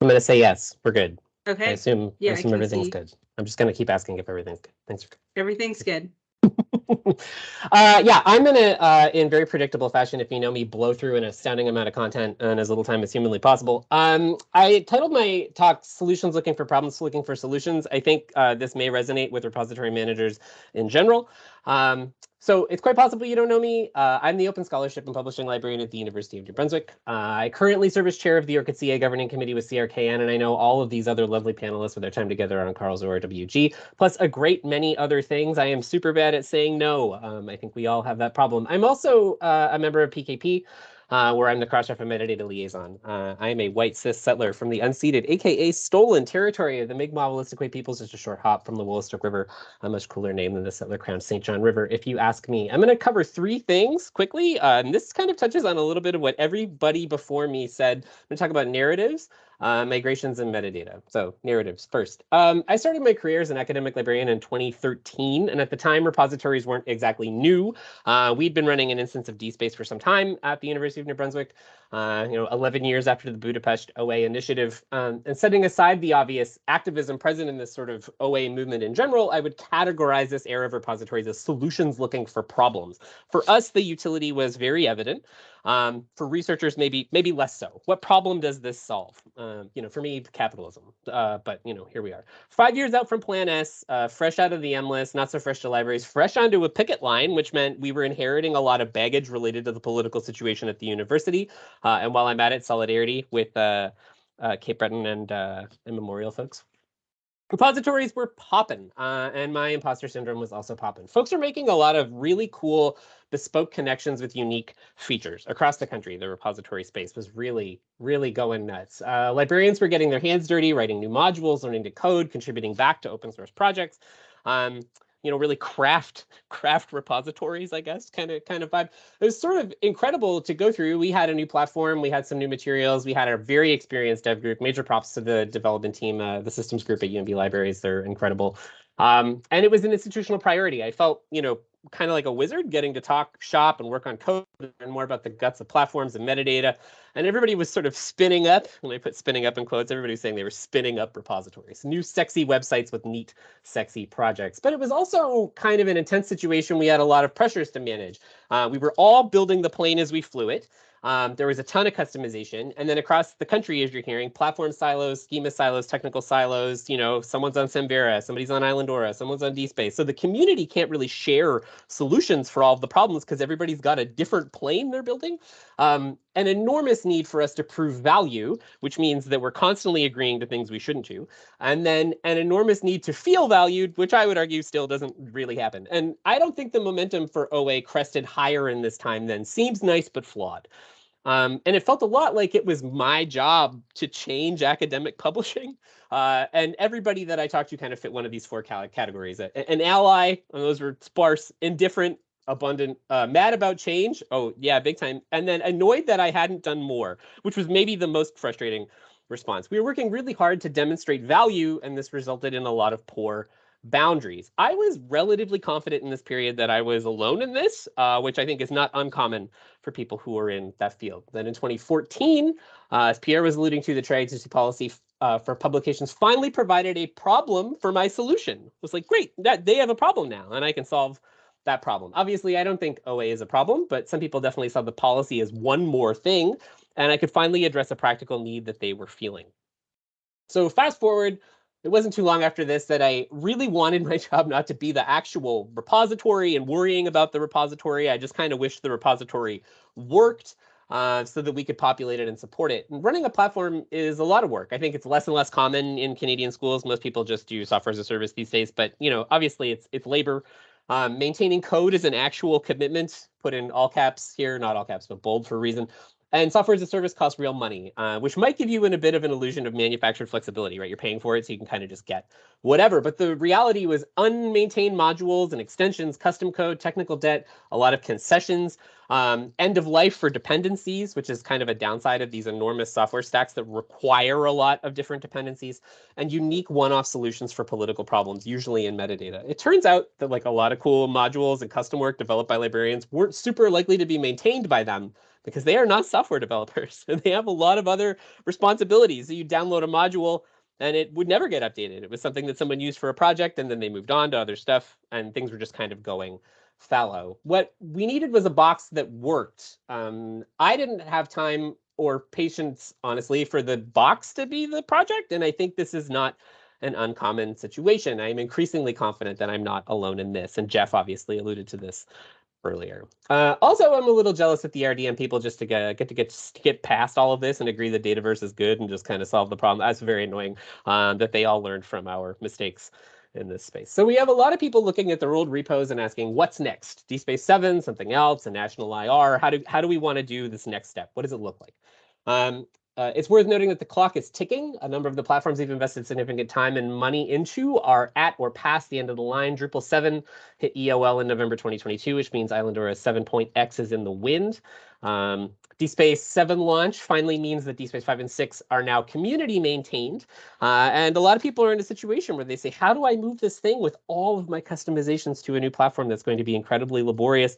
A: I'm going to say yes. We're good. I
B: Okay,
A: assume, I
B: Yeah, I
A: assume
B: can
A: everything's
B: see.
A: good. I'm just going to keep asking if everything's good. Thanks for
B: everything's good.
A: uh, yeah, I'm gonna, uh, in very predictable fashion, if you know me, blow through an astounding amount of content in as little time as humanly possible. Um, I titled my talk "Solutions Looking for Problems, Looking for Solutions." I think uh, this may resonate with repository managers in general. Um, so it's quite possible you don't know me. Uh, I'm the Open Scholarship and Publishing Librarian at the University of New Brunswick. Uh, I currently serve as chair of the ORCID CA Governing Committee with CRKN, and I know all of these other lovely panelists with their time together on CARL RWG, plus a great many other things. I am super bad at saying no. Um, I think we all have that problem. I'm also uh, a member of PKP uh, where I'm the Crossref metadata liaison. Uh, I am a white cis settler from the unceded, aka stolen territory of the Mi'kmaq Wolastoqey peoples, just a short hop from the Wolastoq River, a much cooler name than the settler Crown St. John River, if you ask me. I'm going to cover three things quickly, uh, and this kind of touches on a little bit of what everybody before me said. I'm going to talk about narratives, uh, migrations, and metadata. So narratives first. Um, I started my career as an academic librarian in 2013, and at the time, repositories weren't exactly new. Uh, we'd been running an instance of DSpace for some time at the University of New Brunswick, uh, you know, 11 years after the Budapest OA initiative. Um, and setting aside the obvious activism present in this sort of OA movement in general, I would categorize this era of repositories as solutions looking for problems. For us, the utility was very evident. Um, for researchers, maybe maybe less so. What problem does this solve? Um, you know, for me, capitalism. Uh, but you know, here we are. Five years out from Plan S, uh, fresh out of the MLIS, not so fresh to libraries, fresh onto a picket line, which meant we were inheriting a lot of baggage related to the political situation at the university. Uh, and while I'm at it, solidarity with uh, uh, Cape Breton and, uh, and Memorial folks. Repositories were popping, uh, and my imposter syndrome was also popping. Folks are making a lot of really cool bespoke connections with unique features across the country. The repository space was really, really going nuts. Uh, librarians were getting their hands dirty, writing new modules, learning to code, contributing back to open source projects. Um, you know, really craft craft repositories, I guess, kind of kind of vibe. It was sort of incredible to go through. We had a new platform, we had some new materials, we had a very experienced dev group. Major props to the development team, uh, the systems group at UNB Libraries. They're incredible. Um, and it was an institutional priority. I felt, you know, kind of like a wizard getting to talk shop and work on code and more about the guts of platforms and metadata. And everybody was sort of spinning up, and I put spinning up in quotes, everybody was saying they were spinning up repositories, new sexy websites with neat, sexy projects. But it was also kind of an intense situation. We had a lot of pressures to manage. Uh, we were all building the plane as we flew it. Um, there was a ton of customization. And then across the country, as you're hearing, platform silos, schema silos, technical silos, you know, someone's on Samvera, somebody's on Islandora, someone's on DSpace. So the community can't really share solutions for all of the problems because everybody's got a different plane they're building. Um, an enormous need for us to prove value, which means that we're constantly agreeing to things we shouldn't do. And then an enormous need to feel valued, which I would argue still doesn't really happen. And I don't think the momentum for OA crested higher in this time than seems nice but flawed. Um, and it felt a lot like it was my job to change academic publishing. Uh, and everybody that I talked to kind of fit one of these four categories. An ally, and those were sparse, indifferent, abundant, uh, mad about change. Oh, yeah, big time. And then annoyed that I hadn't done more, which was maybe the most frustrating response. We were working really hard to demonstrate value, and this resulted in a lot of poor boundaries. I was relatively confident in this period that I was alone in this, uh, which I think is not uncommon for people who are in that field. Then in 2014, uh, as Pierre was alluding to, the Tri-Agency policy uh, for publications finally provided a problem for my solution. It was like, great, that they have a problem now, and I can solve that problem. Obviously, I don't think OA is a problem, but some people definitely saw the policy as one more thing, and I could finally address a practical need that they were feeling. So fast forward it wasn't too long after this that I really wanted my job not to be the actual repository and worrying about the repository. I just kind of wished the repository worked uh, so that we could populate it and support it. And running a platform is a lot of work. I think it's less and less common in Canadian schools. Most people just do software as a service these days, but you know, obviously it's it's labor. Um, maintaining code is an actual commitment. Put in all caps here, not all caps, but bold for a reason. And software as a service costs real money, uh, which might give you in a bit of an illusion of manufactured flexibility, right? You're paying for it, so you can kind of just get whatever. But the reality was unmaintained modules and extensions, custom code, technical debt, a lot of concessions, um, end of life for dependencies, which is kind of a downside of these enormous software stacks that require a lot of different dependencies, and unique one-off solutions for political problems, usually in metadata. It turns out that like a lot of cool modules and custom work developed by librarians weren't super likely to be maintained by them because they are not software developers and they have a lot of other responsibilities. You download a module and it would never get updated. It was something that someone used for a project and then they moved on to other stuff and things were just kind of going fallow. What we needed was a box that worked. Um, I didn't have time or patience, honestly, for the box to be the project. And I think this is not an uncommon situation. I'm increasingly confident that I'm not alone in this. And Jeff obviously alluded to this earlier. Uh, also, I'm a little jealous at the RDM people just to get get to get to get past all of this and agree that Dataverse is good and just kind of solve the problem. That's very annoying um, that they all learned from our mistakes in this space. So we have a lot of people looking at their old repos and asking, what's next? DSpace 7, something else, a national IR. How do how do we want to do this next step? What does it look like? Um, uh, it's worth noting that the clock is ticking. A number of the platforms we've invested significant time and money into are at or past the end of the line. Drupal 7 hit EOL in November 2022, which means Islandora 7.x is in the wind. Um, DSpace 7 launch finally means that DSpace 5 and 6 are now community maintained. Uh, and a lot of people are in a situation where they say, how do I move this thing with all of my customizations to a new platform that's going to be incredibly laborious?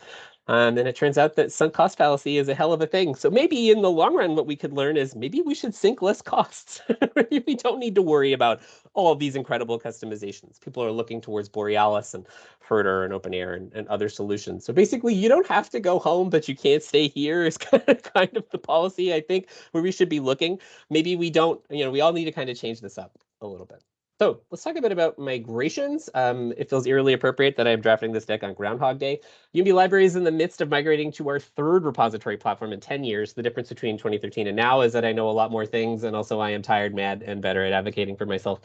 A: Um, and it turns out that sunk cost fallacy is a hell of a thing. So maybe in the long run, what we could learn is maybe we should sink less costs. we don't need to worry about all these incredible customizations. People are looking towards Borealis and Herder and OpenAIRE and, and other solutions. So basically, you don't have to go home, but you can't stay here is kind of, kind of the policy, I think, where we should be looking. Maybe we don't, you know, we all need to kind of change this up a little bit. So let's talk a bit about migrations. Um, it feels eerily appropriate that I'm drafting this deck on Groundhog Day. UNB Library is in the midst of migrating to our third repository platform in 10 years. The difference between 2013 and now is that I know a lot more things, and also I am tired, mad, and better at advocating for myself.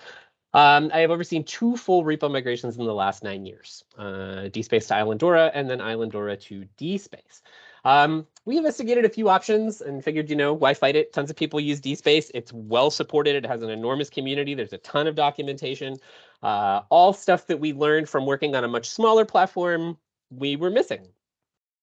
A: Um, I have overseen two full repo migrations in the last nine years, uh, DSpace to Islandora and then Islandora to DSpace. Um, we investigated a few options and figured, you know, why fight it? Tons of people use DSpace. It's well supported. It has an enormous community. There's a ton of documentation. Uh, all stuff that we learned from working on a much smaller platform, we were missing.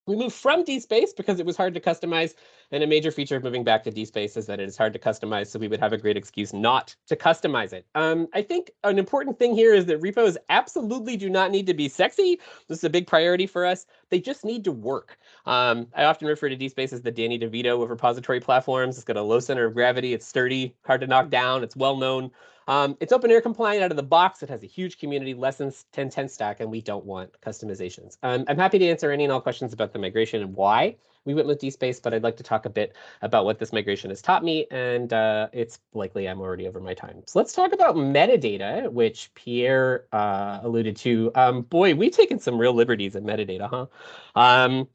A: We moved from DSpace because it was hard to customize, and a major feature of moving back to DSpace is that it is hard to customize, so we would have a great excuse not to customize it. Um, I think an important thing here is that repos absolutely do not need to be sexy. This is a big priority for us. They just need to work. Um, I often refer to DSpace as the Danny DeVito of repository platforms. It's got a low center of gravity. It's sturdy, hard to knock down. It's well known. Um, it's OpenAIRE compliant out of the box. It has a huge community, less than 10 10 stack, and we don't want customizations. Um, I'm happy to answer any and all questions about the migration and why we went with DSpace, but I'd like to talk a bit about what this migration has taught me, and uh, it's likely I'm already over my time. So let's talk about metadata, which Pierre uh, alluded to. Um, boy, we've taken some real liberties in metadata, huh? Um,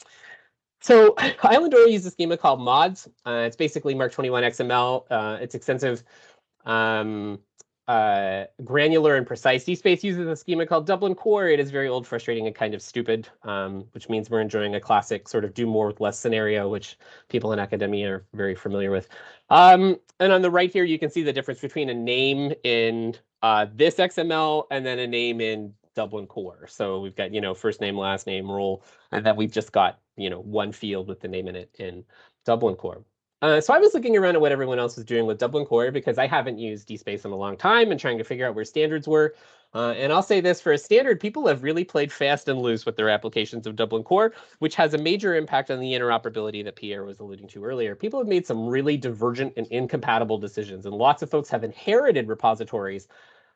A: so Islandora uses a schema called MODS. Uh, it's basically MARC 21 XML. Uh, it's extensive um, uh, granular and precise. DSpace uses a schema called Dublin Core. It is very old, frustrating, and kind of stupid, um, which means we're enjoying a classic sort of do more with less scenario, which people in academia are very familiar with. Um, and on the right here, you can see the difference between a name in uh, this XML and then a name in Dublin Core. So we've got, you know, first name, last name, role, and then we've just got, you know, one field with the name in it in Dublin Core. Uh, so I was looking around at what everyone else was doing with Dublin Core because I haven't used DSpace in a long time and trying to figure out where standards were. Uh, and I'll say this for a standard, people have really played fast and loose with their applications of Dublin Core, which has a major impact on the interoperability that Pierre was alluding to earlier. People have made some really divergent and incompatible decisions, and lots of folks have inherited repositories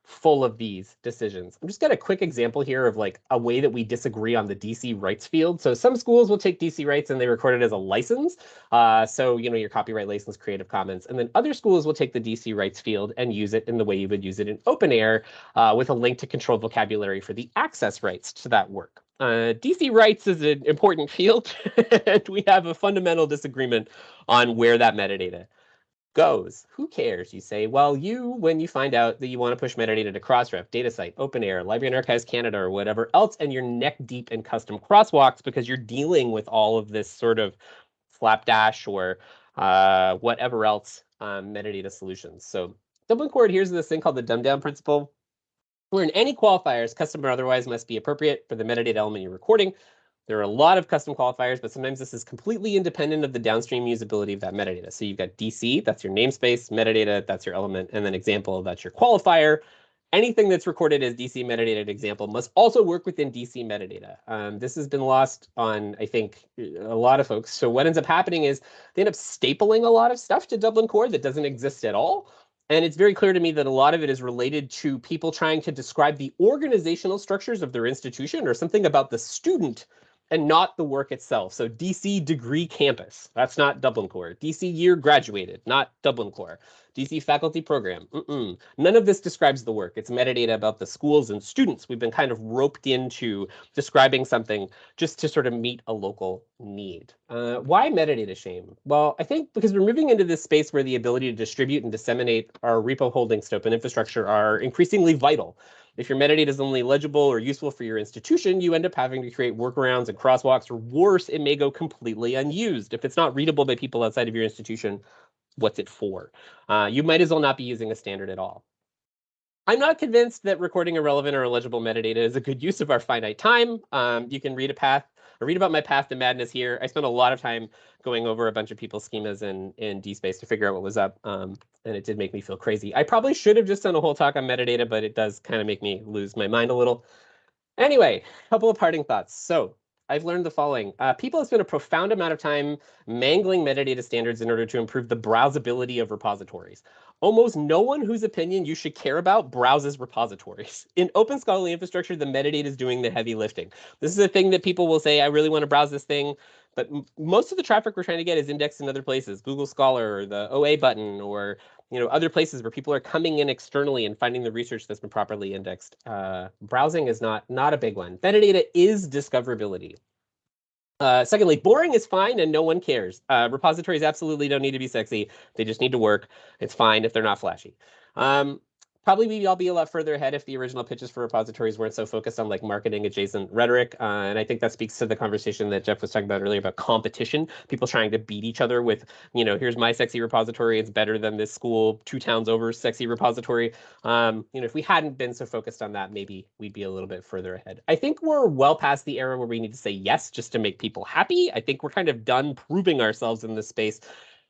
A: full of these decisions. I'm just got a quick example here of like a way that we disagree on the DC rights field. So some schools will take DC rights and they record it as a license. Uh, so, you know, your copyright license, Creative Commons. And then other schools will take the DC rights field and use it in the way you would use it in OpenAIRE uh, with a link to controlled vocabulary for the access rights to that work. Uh, DC rights is an important field, and we have a fundamental disagreement on where that metadata goes. Who cares? You say, well, you, when you find out that you want to push metadata to Crossref, DataCite, OpenAIRE, Library and Archives Canada, or whatever else, and you're neck deep in custom crosswalks because you're dealing with all of this sort of slapdash or uh, whatever else um, metadata solutions. So Dublin Core adheres to this thing called the dumb down principle, where in any qualifiers, custom or otherwise, must be appropriate for the metadata element you're recording. There are a lot of custom qualifiers, but sometimes this is completely independent of the downstream usability of that metadata. So you've got DC, that's your namespace, metadata, that's your element, and then example, that's your qualifier. Anything that's recorded as DC metadata example must also work within DC metadata. Um, this has been lost on, I think, a lot of folks. So what ends up happening is they end up stapling a lot of stuff to Dublin Core that doesn't exist at all. And it's very clear to me that a lot of it is related to people trying to describe the organizational structures of their institution or something about the student and not the work itself. So DC degree campus, that's not Dublin Core. DC year graduated, not Dublin Core. DC faculty program, mm -mm. none of this describes the work. It's metadata about the schools and students. We've been kind of roped into describing something just to sort of meet a local need. Uh, why metadata shame? Well, I think because we're moving into this space where the ability to distribute and disseminate our repo holdings to open infrastructure are increasingly vital. If your metadata is only legible or useful for your institution, you end up having to create workarounds and crosswalks, or worse, it may go completely unused. If it's not readable by people outside of your institution, what's it for? Uh, you might as well not be using a standard at all. I'm not convinced that recording irrelevant or illegible metadata is a good use of our finite time. Um, you can read a path or read about my path to madness here. I spent a lot of time going over a bunch of people's schemas in, in DSpace to figure out what was up. Um, and it did make me feel crazy. I probably should have just done a whole talk on metadata, but it does kind of make me lose my mind a little. Anyway, a couple of parting thoughts. So I've learned the following. Uh, people have spent a profound amount of time mangling metadata standards in order to improve the browsability of repositories. Almost no one whose opinion you should care about browses repositories. In open scholarly infrastructure, the metadata is doing the heavy lifting. This is a thing that people will say, I really want to browse this thing. But most of the traffic we're trying to get is indexed in other places, Google Scholar or the OA button or you know other places where people are coming in externally and finding the research that's been properly indexed. Uh, browsing is not not a big one. Metadata is discoverability. Uh, secondly, boring is fine and no one cares. Uh, repositories absolutely don't need to be sexy. They just need to work. It's fine if they're not flashy. Um, probably we'd all be a lot further ahead if the original pitches for repositories weren't so focused on like marketing adjacent rhetoric. Uh, and I think that speaks to the conversation that Jeff was talking about earlier about competition, people trying to beat each other with, you know, here's my sexy repository, it's better than this school two towns over sexy repository. Um, you know, if we hadn't been so focused on that, maybe we'd be a little bit further ahead. I think we're well past the era where we need to say yes just to make people happy. I think we're kind of done proving ourselves in this space.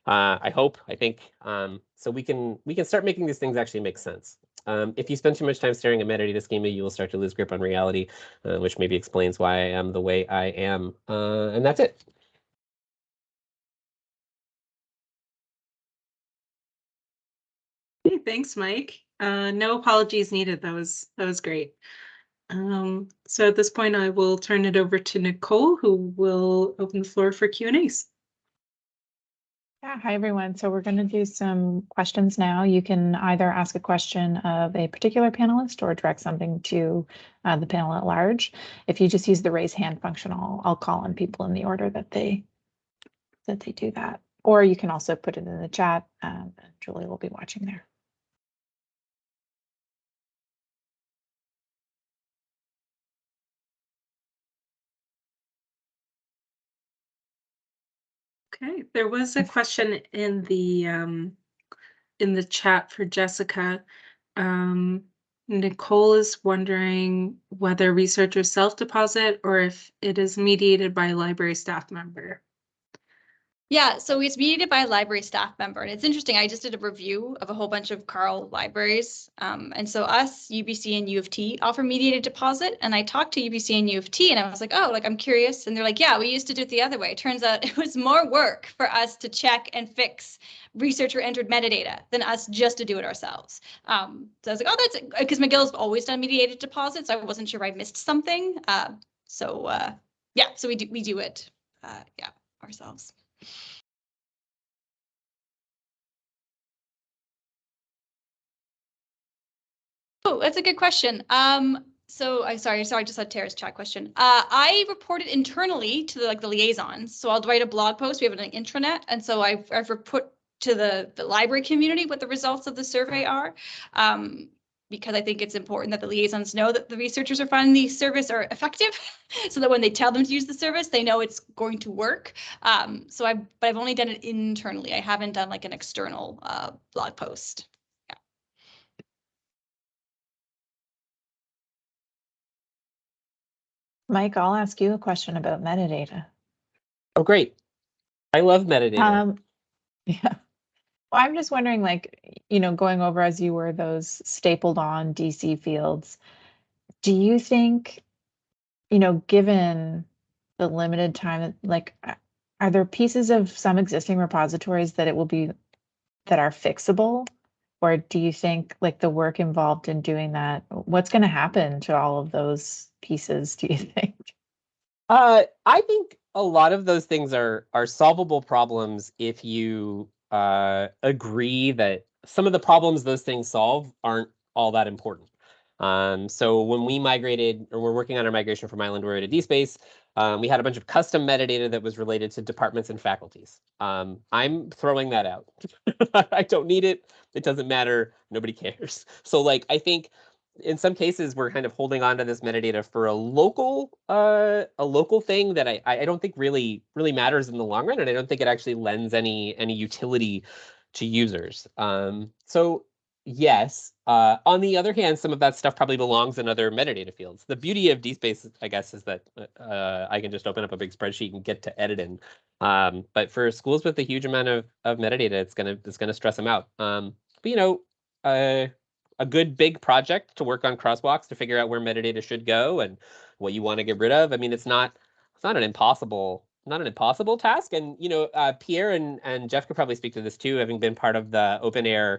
A: Uh, I hope, I think, um, so we can we can start making these things actually make sense. Um, if you spend too much time staring at metadata schema, you will start to lose grip on reality, uh, which maybe explains why I am the way I am. Uh, and that's it.
B: Hey, thanks, Mike. Uh, no apologies needed. That was that was great. Um, so at this point, I will turn it over to Nicole, who will open the floor for Q and As.
F: Yeah, hi everyone. So we're going to do some questions now. You can either ask a question of a particular panelist or direct something to uh, the panel at large. If you just use the raise hand function, I'll, I'll call on people in the order that they that they do that. Or you can also put it in the chat. Um, Julie will be watching there.
B: Okay, there was a question in the um in the chat for Jessica. Um, Nicole is wondering whether researchers self-deposit or if it is mediated by a library staff member.
D: Yeah, so it's mediated by a library staff member. And it's interesting, I just did a review of a whole bunch of CARL libraries. Um, and so us, UBC and U of T offer mediated deposit. And I talked to UBC and U of T and I was like, oh, like I'm curious. And they're like, yeah, we used to do it the other way. Turns out it was more work for us to check and fix researcher entered metadata than us just to do it ourselves. Um, so I was like, oh, that's because McGill's always done mediated deposits. I wasn't sure I missed something. Uh, so uh, yeah, so we do we do it, uh, yeah, ourselves. Oh, that's a good question. Um, so I sorry, sorry, I just had Tara's chat question. Uh, I reported internally to the, like the liaisons. So I'll write a blog post. We have an intranet, and so I've I've put to the the library community what the results of the survey are. Um, because I think it's important that the liaisons know that the researchers are finding the service are effective, so that when they tell them to use the service, they know it's going to work. Um, so I've but I've only done it internally. I haven't done like an external uh, blog post. Yeah.
F: Mike, I'll ask you a question about metadata.
A: Oh, great. I love metadata.
F: Um, yeah. Well, I'm just wondering, like, you know, going over as you were those stapled on DC fields, do you think, you know, given the limited time, like, are there pieces of some existing repositories that it will be that are fixable? Or do you think like the work involved in doing that, what's going to happen to all of those pieces, do you think?
A: Uh, I think a lot of those things are are solvable problems if you uh, agree that some of the problems those things solve aren't all that important. Um, so when we migrated, or we're working on our migration from Islandora to DSpace, um, we had a bunch of custom metadata that was related to departments and faculties. Um, I'm throwing that out. I don't need it. It doesn't matter. Nobody cares. So like, I think in some cases we're kind of holding on to this metadata for a local uh, a local thing that I I don't think really really matters in the long run, and I don't think it actually lends any any utility to users. Um, so yes. Uh, on the other hand, some of that stuff probably belongs in other metadata fields. The beauty of DSpace, I guess, is that uh, I can just open up a big spreadsheet and get to editing. Um, but for schools with a huge amount of, of metadata, it's gonna it's gonna stress them out. Um, but you know, uh, a good big project to work on crosswalks to figure out where metadata should go and what you want to get rid of. I mean, it's not it's not an impossible not an impossible task. And you know, uh, Pierre and and Jeff could probably speak to this too, having been part of the OpenAIRE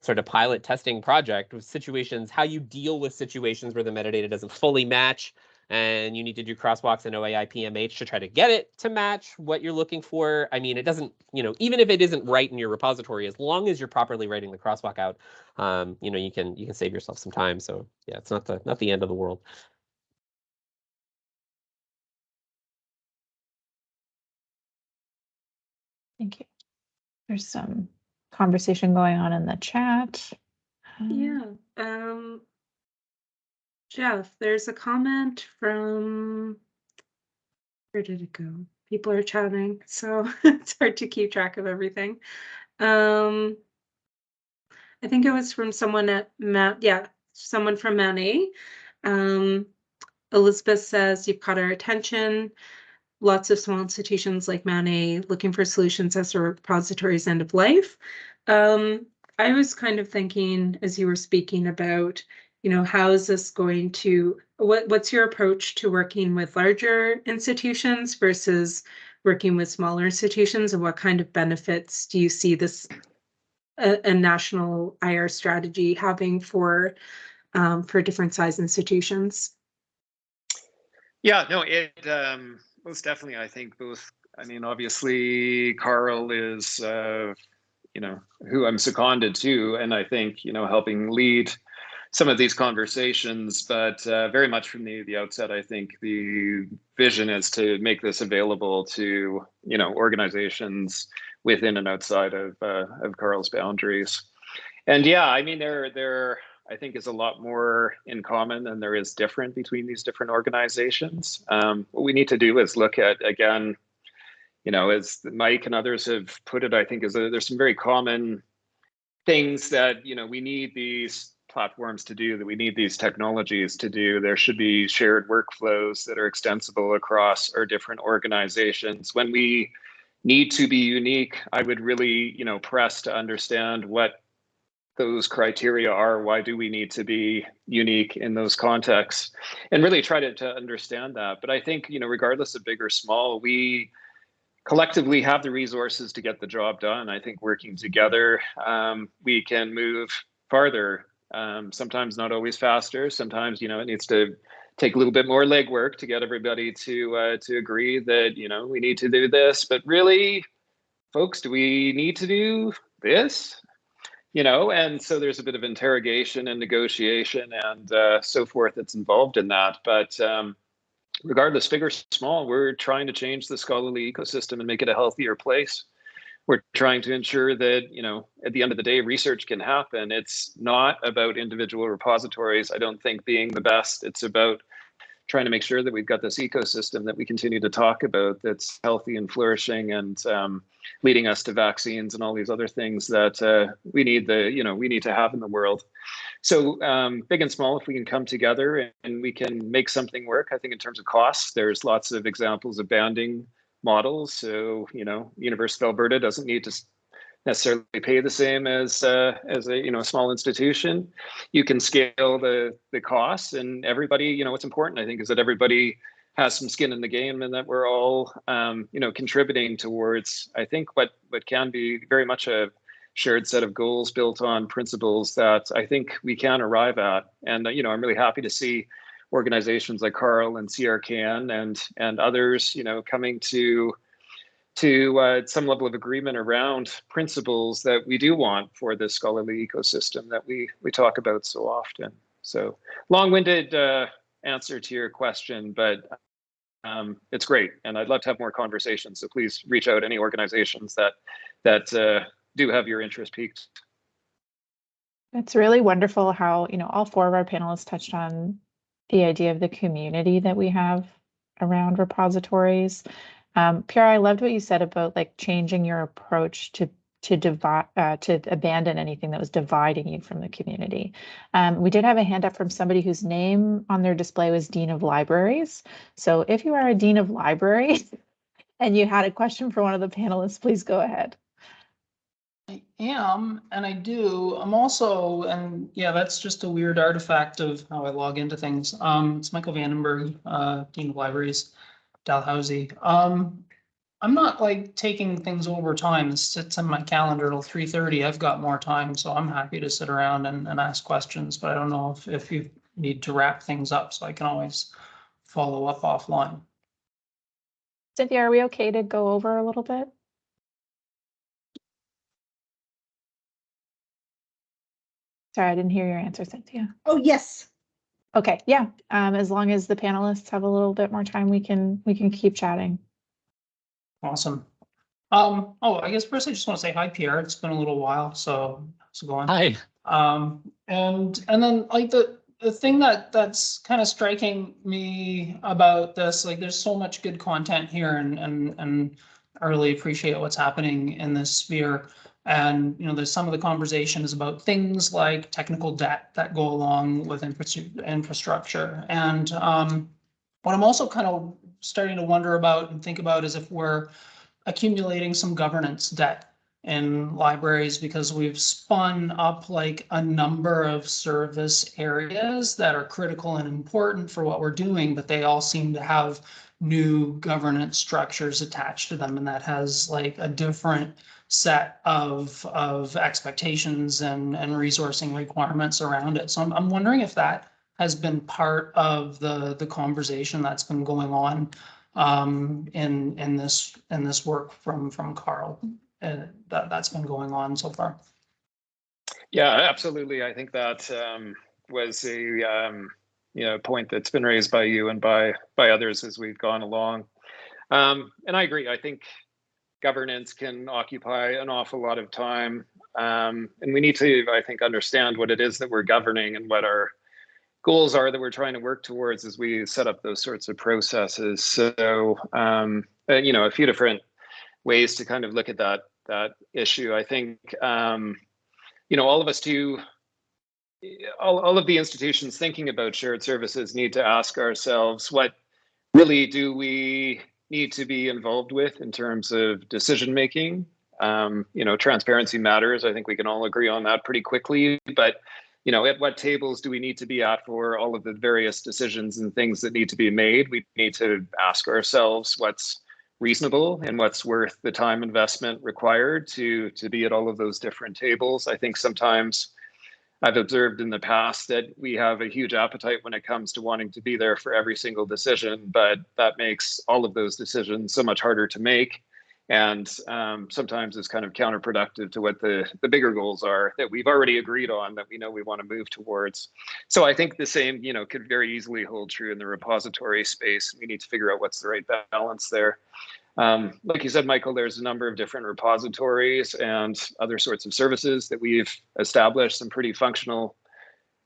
A: sort of pilot testing project with situations, how you deal with situations where the metadata doesn't fully match and you need to do crosswalks in OAI PMH to try to get it to match what you're looking for. I mean, it doesn't, you know, even if it isn't right in your repository, as long as you're properly writing the crosswalk out, um, you know, you can you can save yourself some time. So yeah, it's not the not the end of the world.
F: Thank you. There's some conversation going on in the chat.
B: Yeah, um. Jeff, there's a comment from. Where did it go? People are chatting, so it's hard to keep track of everything. Um. I think it was from someone at Mount, yeah, someone from Mount A. Um, Elizabeth says, you've caught our attention. Lots of small institutions like Mount A looking for solutions as a repository's end of life. Um, I was kind of thinking as you were speaking about, you know, how is this going to, what, what's your approach to working with larger institutions versus working with smaller institutions and what kind of benefits do you see this a, a national IR strategy having for um, for different size institutions?
C: Yeah, no, it um, most definitely. I think both. I mean, obviously, CARL is, uh, you know, who I'm seconded to, and I think you know, helping lead some of these conversations. But uh, very much from the the outset, I think the vision is to make this available to you know organizations within and outside of uh, of CARL's boundaries. And yeah, I mean, there there I think is a lot more in common than there is different between these different organizations. Um, what we need to do is look at again, you know, as Mike and others have put it, I think is there's some very common things that you know we need these platforms to do that we need these technologies to do there should be shared workflows that are extensible across our different organizations when we need to be unique, I would really, you know, press to understand what those criteria are. Why do we need to be unique in those contexts? And really try to, to understand that. But I think, you know, regardless of big or small, we collectively have the resources to get the job done. I think working together, um, we can move farther. Um, sometimes not always faster. Sometimes, you know, it needs to take a little bit more legwork to get everybody to uh, to agree that you know we need to do this. But really, folks, do we need to do this? You know, and so there's a bit of interrogation and negotiation and uh, so forth that's involved in that. But um, regardless, big or small, we're trying to change the scholarly ecosystem and make it a healthier place we're trying to ensure that you know at the end of the day research can happen. It's not about individual repositories i don't think being the best. It's about trying to make sure that we've got this ecosystem that we continue to talk about that's healthy and flourishing and um, leading us to vaccines and all these other things that uh, we need the you know we need to have in the world. So um, big and small if we can come together and we can make something work i think in terms of costs there's lots of examples of banding models. So, you know, University of Alberta doesn't need to necessarily pay the same as uh, as a you know a small institution. You can scale the the costs, and everybody. You know, what's important, I think, is that everybody has some skin in the game, and that we're all um, you know contributing towards. I think what what can be very much a shared set of goals built on principles that I think we can arrive at. And you know, I'm really happy to see organizations like CARL and CRKN and and others, you know, coming to to uh, some level of agreement around principles that we do want for the scholarly ecosystem that we we talk about so often. So long-winded uh, answer to your question, but um, it's great, and I'd love to have more conversations. So please reach out any organizations that that uh, do have your interest piqued.
F: It's really wonderful how you know all four of our panelists touched on the idea of the community that we have around repositories. Um, Pierre, I loved what you said about like changing your approach to to divide uh, to abandon anything that was dividing you from the community. Um, we did have a hand up from somebody whose name on their display was Dean of Libraries. So if you are a Dean of Libraries and you had a question for one of the panelists, please go ahead.
G: I am, and I do. I'm also, and yeah, that's just a weird artifact of how I log into things. Um, it's Michael Vandenberg, uh, Dean of Libraries, Dalhousie. Um, I'm not like taking things over time. This sits in my calendar till three thirty. I've got more time, so I'm happy to sit around and, and ask questions, but I don't know if, if you need to wrap things up, so I can always follow up offline.
F: Cynthia, are we okay to go over a little bit? Sorry, I didn't hear your answer, Cynthia.
H: Oh, yes.
F: Okay, yeah, um, as long as the panelists have a little bit more time, we can, we can keep chatting.
G: Awesome. Um, oh, I guess first I just want to say hi, Pierre. It's been a little while, so how's it going?
E: Hi.
G: Um, and, and then like the, the thing that, that's kind of striking me about this, like there's so much good content here and, and, and I really appreciate what's happening in this sphere. And, you know, there's some of the conversation is about things like technical debt that go along with infrastructure, infrastructure. And, um, what I'm also kind of starting to wonder about and think about is if we're accumulating some governance debt in libraries because we've spun up like a number of service areas that are critical and important for what we're doing, but they all seem to have new governance structures attached to them and that has like a different set of of expectations and and resourcing requirements around it. So I'm I'm wondering if that has been part of the the conversation that's been going on um in in this in this work from from CARL and that that's been going on so far.
C: Yeah, absolutely. I think that um, was a um, you know point that's been raised by you and by by others as we've gone along. Um, and I agree. I think governance can occupy an awful lot of time, um, and we need to, I think, understand what it is that we're governing and what our goals are that we're trying to work towards as we set up those sorts of processes. So, um, uh, you know, a few different ways to kind of look at that that issue. I think, um, you know, all of us do, all, all of the institutions thinking about shared services need to ask ourselves, what really do we need to be involved with in terms of decision making? Um, you know, transparency matters. I think we can all agree on that pretty quickly, but you know, at what tables do we need to be at for all of the various decisions and things that need to be made? We need to ask ourselves what's reasonable and what's worth the time investment required to to be at all of those different tables. I think sometimes I've observed in the past that we have a huge appetite when it comes to wanting to be there for every single decision, but that makes all of those decisions so much harder to make. And um, sometimes it's kind of counterproductive to what the, the bigger goals are that we've already agreed on that we know we want to move towards. So I think the same, you know, could very easily hold true in the repository space. We need to figure out what's the right balance there. Um, like you said, Michael, there's a number of different repositories and other sorts of services that we've established some pretty functional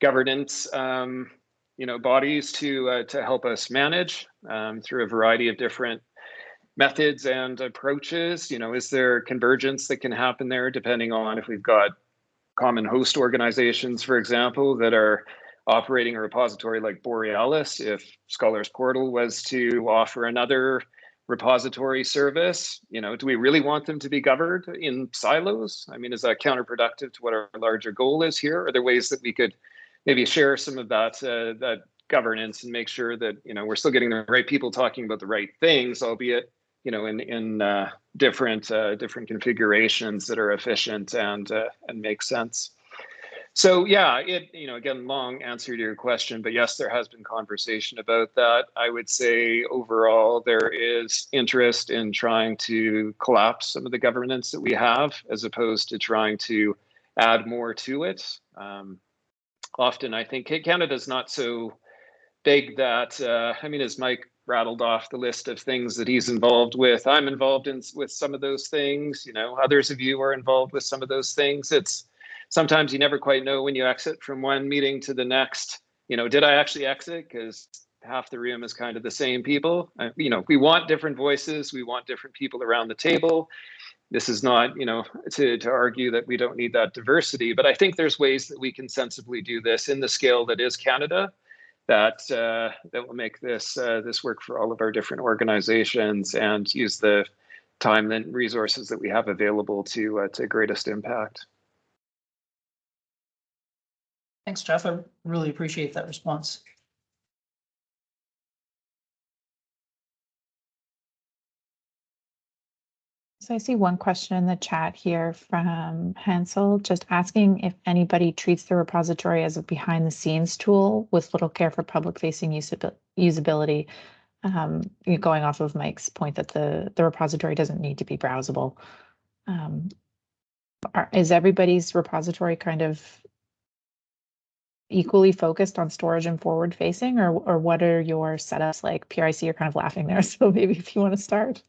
C: governance, um, you know, bodies to uh, to help us manage um, through a variety of different methods and approaches. You know, is there convergence that can happen there depending on if we've got common host organizations, for example, that are operating a repository like Borealis, if Scholars Portal was to offer another repository service, you know, do we really want them to be governed in silos? I mean, is that counterproductive to what our larger goal is here? Are there ways that we could maybe share some of that uh, that governance and make sure that you know we're still getting the right people talking about the right things, albeit you know in in uh, different uh, different configurations that are efficient and uh, and make sense. So yeah, it you know again long answer to your question, but yes, there has been conversation about that. I would say overall there is interest in trying to collapse some of the governance that we have, as opposed to trying to add more to it. Um, often, I think Canada's not so big that uh, I mean, as Mike rattled off the list of things that he's involved with, I'm involved in with some of those things. You know, others of you are involved with some of those things. It's sometimes you never quite know when you exit from one meeting to the next. You know, did I actually exit? Because half the room is kind of the same people. Uh, you know, we want different voices. We want different people around the table. This is not, you know, to, to argue that we don't need that diversity, but I think there's ways that we can sensibly do this in the scale that is Canada that uh, that will make this uh, this work for all of our different organizations and use the time and resources that we have available to uh, to greatest impact.
G: Thanks, Jeff. I really appreciate that response.
F: So I see one question in the chat here from Hansel, just asking if anybody treats the repository as a behind the scenes tool with little care for public facing usability. Um, going off of Mike's point that the, the repository doesn't need to be browsable. Um, are, is everybody's repository kind of equally focused on storage and forward facing or, or what are your setups like? PRIC, you're kind of laughing there. So maybe if you want to start.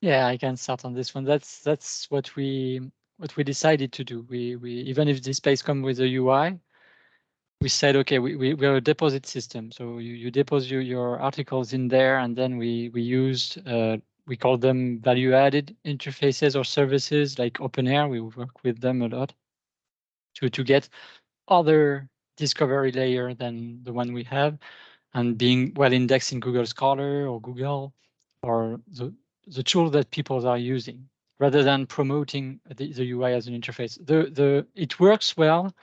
E: Yeah, I can start on this one. That's that's what we what we decided to do. We we even if DSpace come with a UI, we said okay, we we we're a deposit system. So you you deposit your, your articles in there, and then we we used uh, we call them value added interfaces or services like OpenAIRE We work with them a lot to to get other discovery layer than the one we have, and being well indexed in Google Scholar or Google or the the tool that people are using rather than promoting the, the UI as an interface. The, the, it works well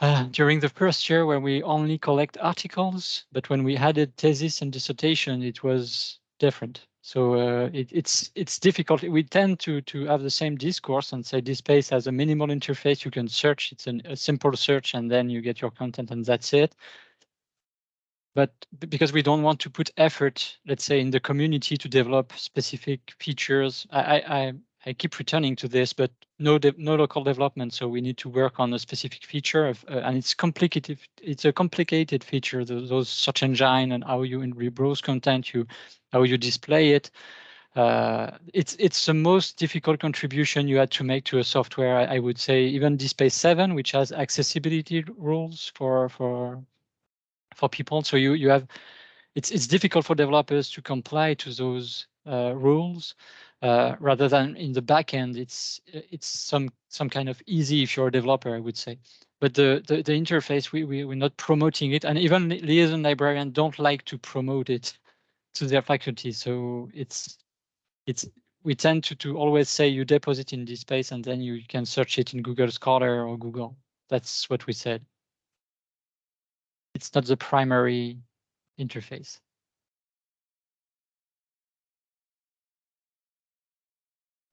E: uh, during the first year when we only collect articles, but when we added thesis and dissertation, it was different. So uh, it, it's it's difficult. We tend to to have the same discourse and say DSpace has a minimal interface. You can search. It's an, a simple search, and then you get your content, and that's it but because we don't want to put effort, let's say, in the community to develop specific features, I, I, I keep returning to this, but no, no local development. So we need to work on a specific feature, of, uh, and it's complicated. It's a complicated feature. Those, those search engine and how you rebrowse content, you how you display it. Uh, it's it's the most difficult contribution you had to make to a software. I, I would say even DSpace 7, which has accessibility rules for for for people. So you you have it's it's difficult for developers to comply to those rules uh, rather than in the backend. It's it's some some kind of easy if you're a developer, I would say. But the the, the interface we, we we're not promoting it, and even liaison librarians don't like to promote it to their faculty. So it's it's we tend to to always say you deposit in DSpace and then you can search it in Google Scholar or Google. That's what we said it's not the primary interface.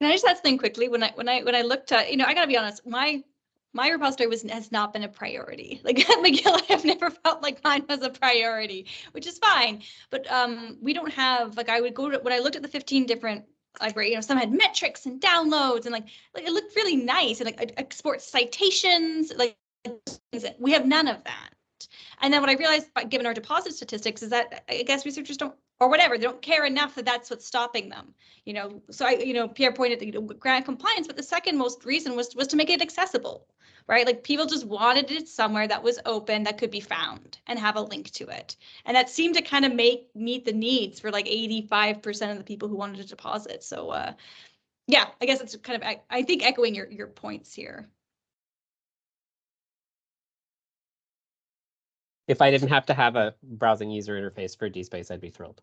D: Can I just add something quickly? When I when I when I looked at, you know, I gotta be honest, my my repository was has not been a priority. Like at McGill, I've never felt like mine was a priority, which is fine. But um, we don't have like I would go to when I looked at the 15 different library, you know, some had metrics and downloads and like like it looked really nice and like export citations, like we have none of that. And then what I realized, given our deposit statistics, is that I guess researchers don't, or whatever, they don't care enough that that's what's stopping them. You know, so I, you know, Pierre pointed to you know, grant compliance, but the second most reason was was to make it accessible, right? Like people just wanted it somewhere that was open that could be found and have a link to it, and that seemed to kind of make meet the needs for like 85% of the people who wanted to deposit. So, uh, yeah, I guess it's kind of I, I think echoing your your points here.
A: if I didn't have to have a browsing user interface for DSpace, I'd be thrilled.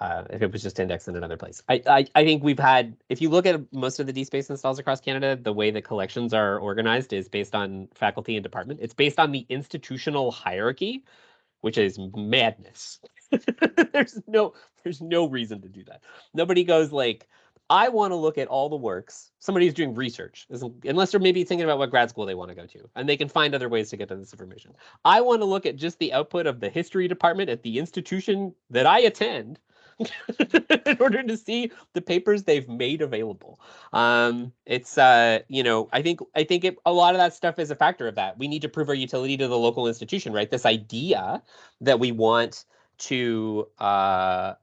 A: Uh, if it was just indexed in another place. I, I, I think we've had, if you look at most of the DSpace installs across Canada, the way the collections are organized is based on faculty and department. It's based on the institutional hierarchy, which is madness. there's no, there's no reason to do that. Nobody goes like, I want to look at all the works. Somebody who's doing research, unless they're maybe thinking about what grad school they want to go to, and they can find other ways to get to this information. I want to look at just the output of the history department at the institution that I attend in order to see the papers they've made available. Um, it's uh, you know, I think I think it, a lot of that stuff is a factor of that. We need to prove our utility to the local institution, right? This idea that we want to uh,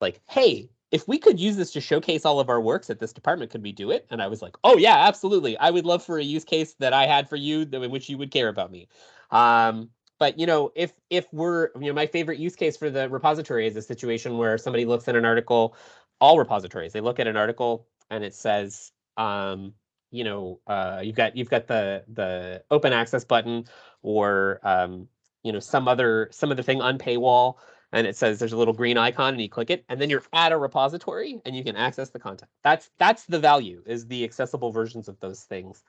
A: like, hey, if we could use this to showcase all of our works at this department, could we do it? And I was like, oh yeah, absolutely. I would love for a use case that I had for you in which you would care about me. Um, but you know, if if we're you know, my favorite use case for the repository is a situation where somebody looks at an article, all repositories, they look at an article and it says, um, you know, uh, you've got you've got the the open access button or um, you know, some other some other thing on Unpaywall and it says there's a little green icon and you click it and then you're at a repository and you can access the content. That's that's the value is the accessible versions of those things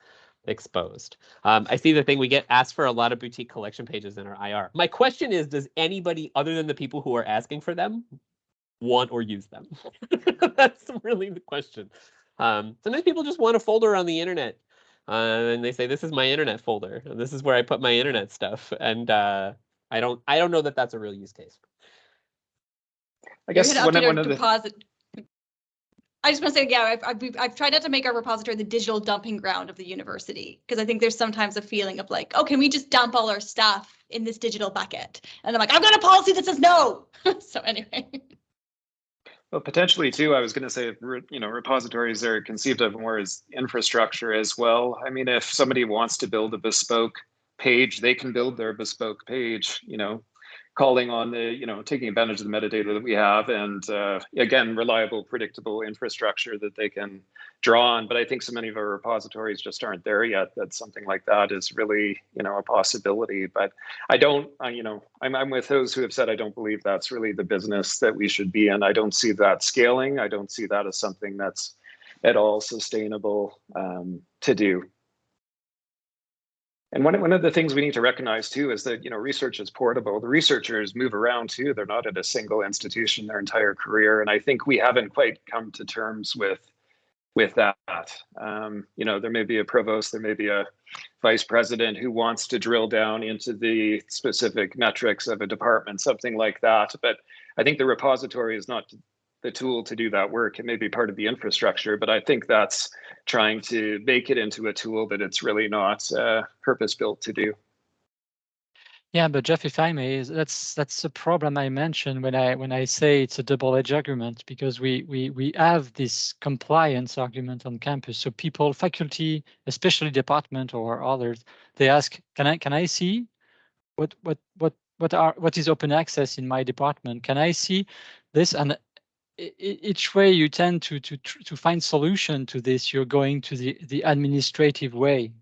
A: exposed. Um, I see the thing we get asked for a lot of boutique collection pages in our IR. My question is, does anybody other than the people who are asking for them want or use them? That's really the question. Um, sometimes people just want a folder on the internet uh, and they say, this is my internet folder. This is where I put my internet stuff. And uh, I don't I don't know that that's a real use case.
C: I guess one, one of the
D: deposit. I just want to say, yeah, I've, I've, I've, tried not to make our repository the digital dumping ground of the university because I think there's sometimes a feeling of like, oh, can we just dump all our stuff in this digital bucket? And I'm like, I've got a policy that says no. so anyway.
C: Well, potentially too, I was going to say, you know, repositories are conceived of more as infrastructure as well. I mean, if somebody wants to build a bespoke page, they can build their bespoke page, you know, calling on the, you know, taking advantage of the metadata that we have and uh, again, reliable, predictable infrastructure that they can draw on. But I think so many of our repositories just aren't there yet that something like that is really, you know, a possibility. But I don't, I, you know, I'm, I'm with those who have said I don't believe that's really the business that we should be in. I don't see that scaling. I don't see that as something that's at all sustainable um, to do. And one, one of the things we need to recognize too is that you know research is portable. The researchers move around too. They're not at a single institution their entire career. And I think we haven't quite come to terms with with that. Um, you know, there may be a provost, there may be a vice president who wants to drill down into the specific metrics of a department, something like that. But I think the repository is not the tool to do that work. It may be part of the infrastructure, but I think that's trying to make it into a tool that it's really not uh, purpose built to do.
E: Yeah, but Jeff, if I may, that's that's the problem I mentioned when I when I say it's a double-edged argument because we we we have this compliance argument on campus. So people, faculty, especially department or others, they ask, "Can I can I see what what what what are what is open access in my department? Can I see this?" And each way you tend to to to find solution to this, you're going to the the administrative way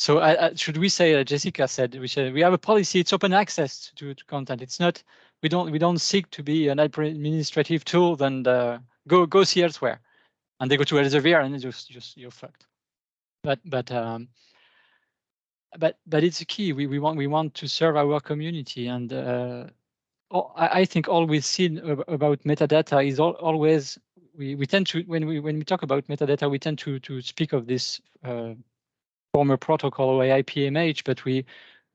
E: so should we say, uh, Jessica said, we said we have a policy, it's open access to, to content. It's not, we don't we don't seek to be an administrative tool, then uh, go go see elsewhere. And they go to Elsevier and just just you're fucked. But but um but but it's a key. We we want we want to serve our community and uh I, think all we've seen about metadata is all, always we, we tend to when we when we talk about metadata we tend to to speak of this uh, former protocol or OAI-PMH, but we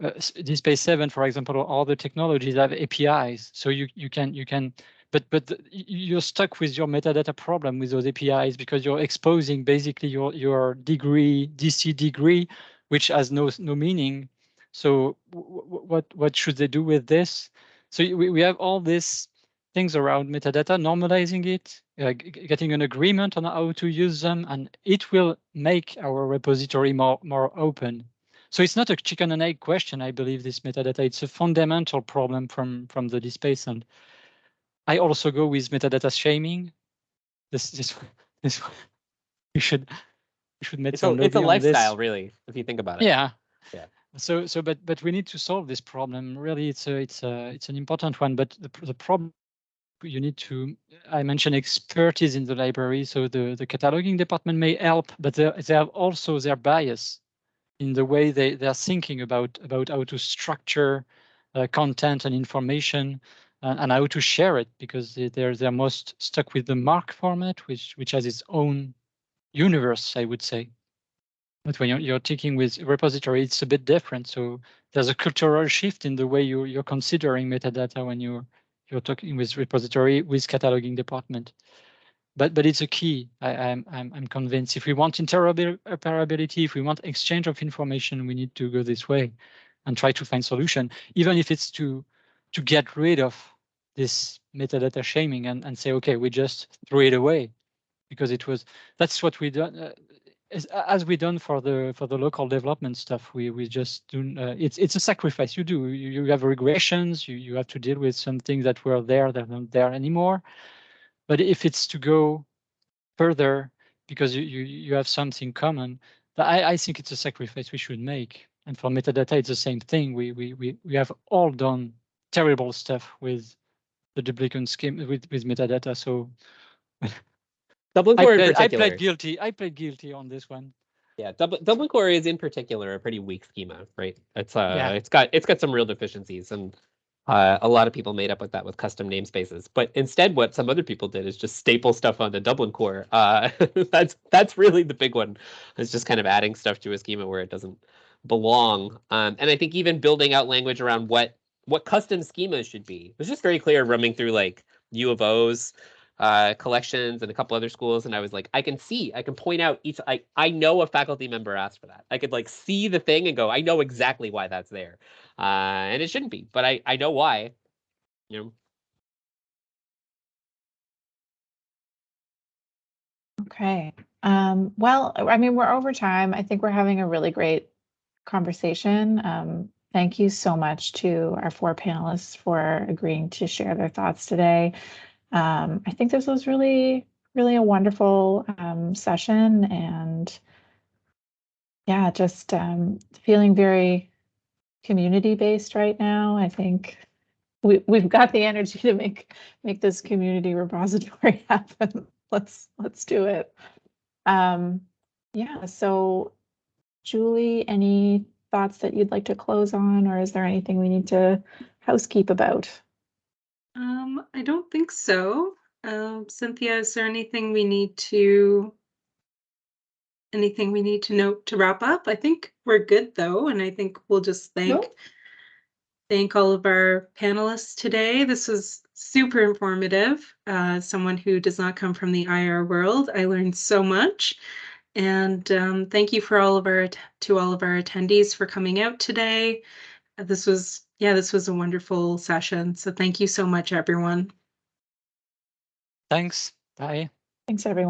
E: uh, DSpace 7, for example, or other technologies have APIs. So you you can you can but but you're stuck with your metadata problem with those APIs because you're exposing basically your your degree DC degree, which has no no meaning. So what what should they do with this? So we, we have all these things around metadata, normalizing it, uh, getting an agreement on how to use them, and it will make our repository more, more open. So it's not a chicken and egg question, I believe, this metadata. It's a fundamental problem from, from the DSpace. And I also go with metadata shaming. This, this, this, you should, you should make
A: it's a, it's a lifestyle, really, if you think about it.
E: Yeah.
A: Yeah.
E: So, so, but, but we need to solve this problem. Really, it's a, it's a, it's an important one. But the, the problem you need to, I mentioned expertise in the library, so the, the cataloging department may help, but they, have also their bias in the way they, they are thinking about, about how to structure uh, content and information and, and, how to share it because they, they're, they're most stuck with the MARC format, which, which has its own universe, I would say. But when you're, you're taking with repository, it's a bit different. So there's a cultural shift in the way you, you're considering metadata when you're you're talking with repository with cataloging department. But but it's a key. I, am I'm, I'm convinced. If we want interoperability, if we want exchange of information, we need to go this way and try to find solution, even if it's to to get rid of this metadata shaming and, and say, okay, we just threw it away because it was that's what we done. Uh, as, we done for the for the local development stuff, we we just do. Uh, it's it's a sacrifice you do. You, you have regressions. You you have to deal with some things that were there that aren't there anymore. But if it's to go further because you you you have something common, I I think it's a sacrifice we should make. And for metadata, it's the same thing. We we we we have all done terrible stuff with the duplicate scheme with with metadata. So
A: Dublin
E: I
A: Core in
E: played, I played guilty. I played guilty on this one.
A: Yeah, Dublin, Dublin Core is in particular a pretty weak schema, right? It's uh,
E: Yeah.
A: it's got it's got some real deficiencies, and uh, a lot of people made up with that with custom namespaces. But instead, what some other people did is just staple stuff onto Dublin Core. Uh, that's that's really the big one. It's just kind of adding stuff to a schema where it doesn't belong. Um, and I think even building out language around what what custom schemas should be was just very clear roaming through like U of O's uh, collections and a couple other schools, and I was like, I can see, I can point out each. I I know a faculty member asked for that. I could like see the thing and go, I know exactly why that's there, uh, and it shouldn't be, but I I know why. You know,
F: Okay, um, well, I mean, we're over time. I think we're having a really great conversation. Um, thank you so much to our four panelists for agreeing to share their thoughts today. Um, I think this was really, really a wonderful um, session and yeah, just um, feeling very community based right now. I think we, we've got the energy to make make this community repository happen. let's let's do it. Um, yeah, so Julie, any thoughts that you'd like to close on, or is there anything we need to housekeep about?
B: Um, I don't think so. Um, Cynthia, is there anything we need to anything we need to note to wrap up? I think we're good though, and I think we'll just thank
G: Nope.
B: thank all of our panelists today. This was super informative. Uh, someone who does not come from the IR world, I learned so much. And um, thank you for all of our to all of our attendees for coming out today. This was yeah, this was a wonderful session. So thank you so much, everyone.
E: Thanks. Bye.
F: Thanks, everyone.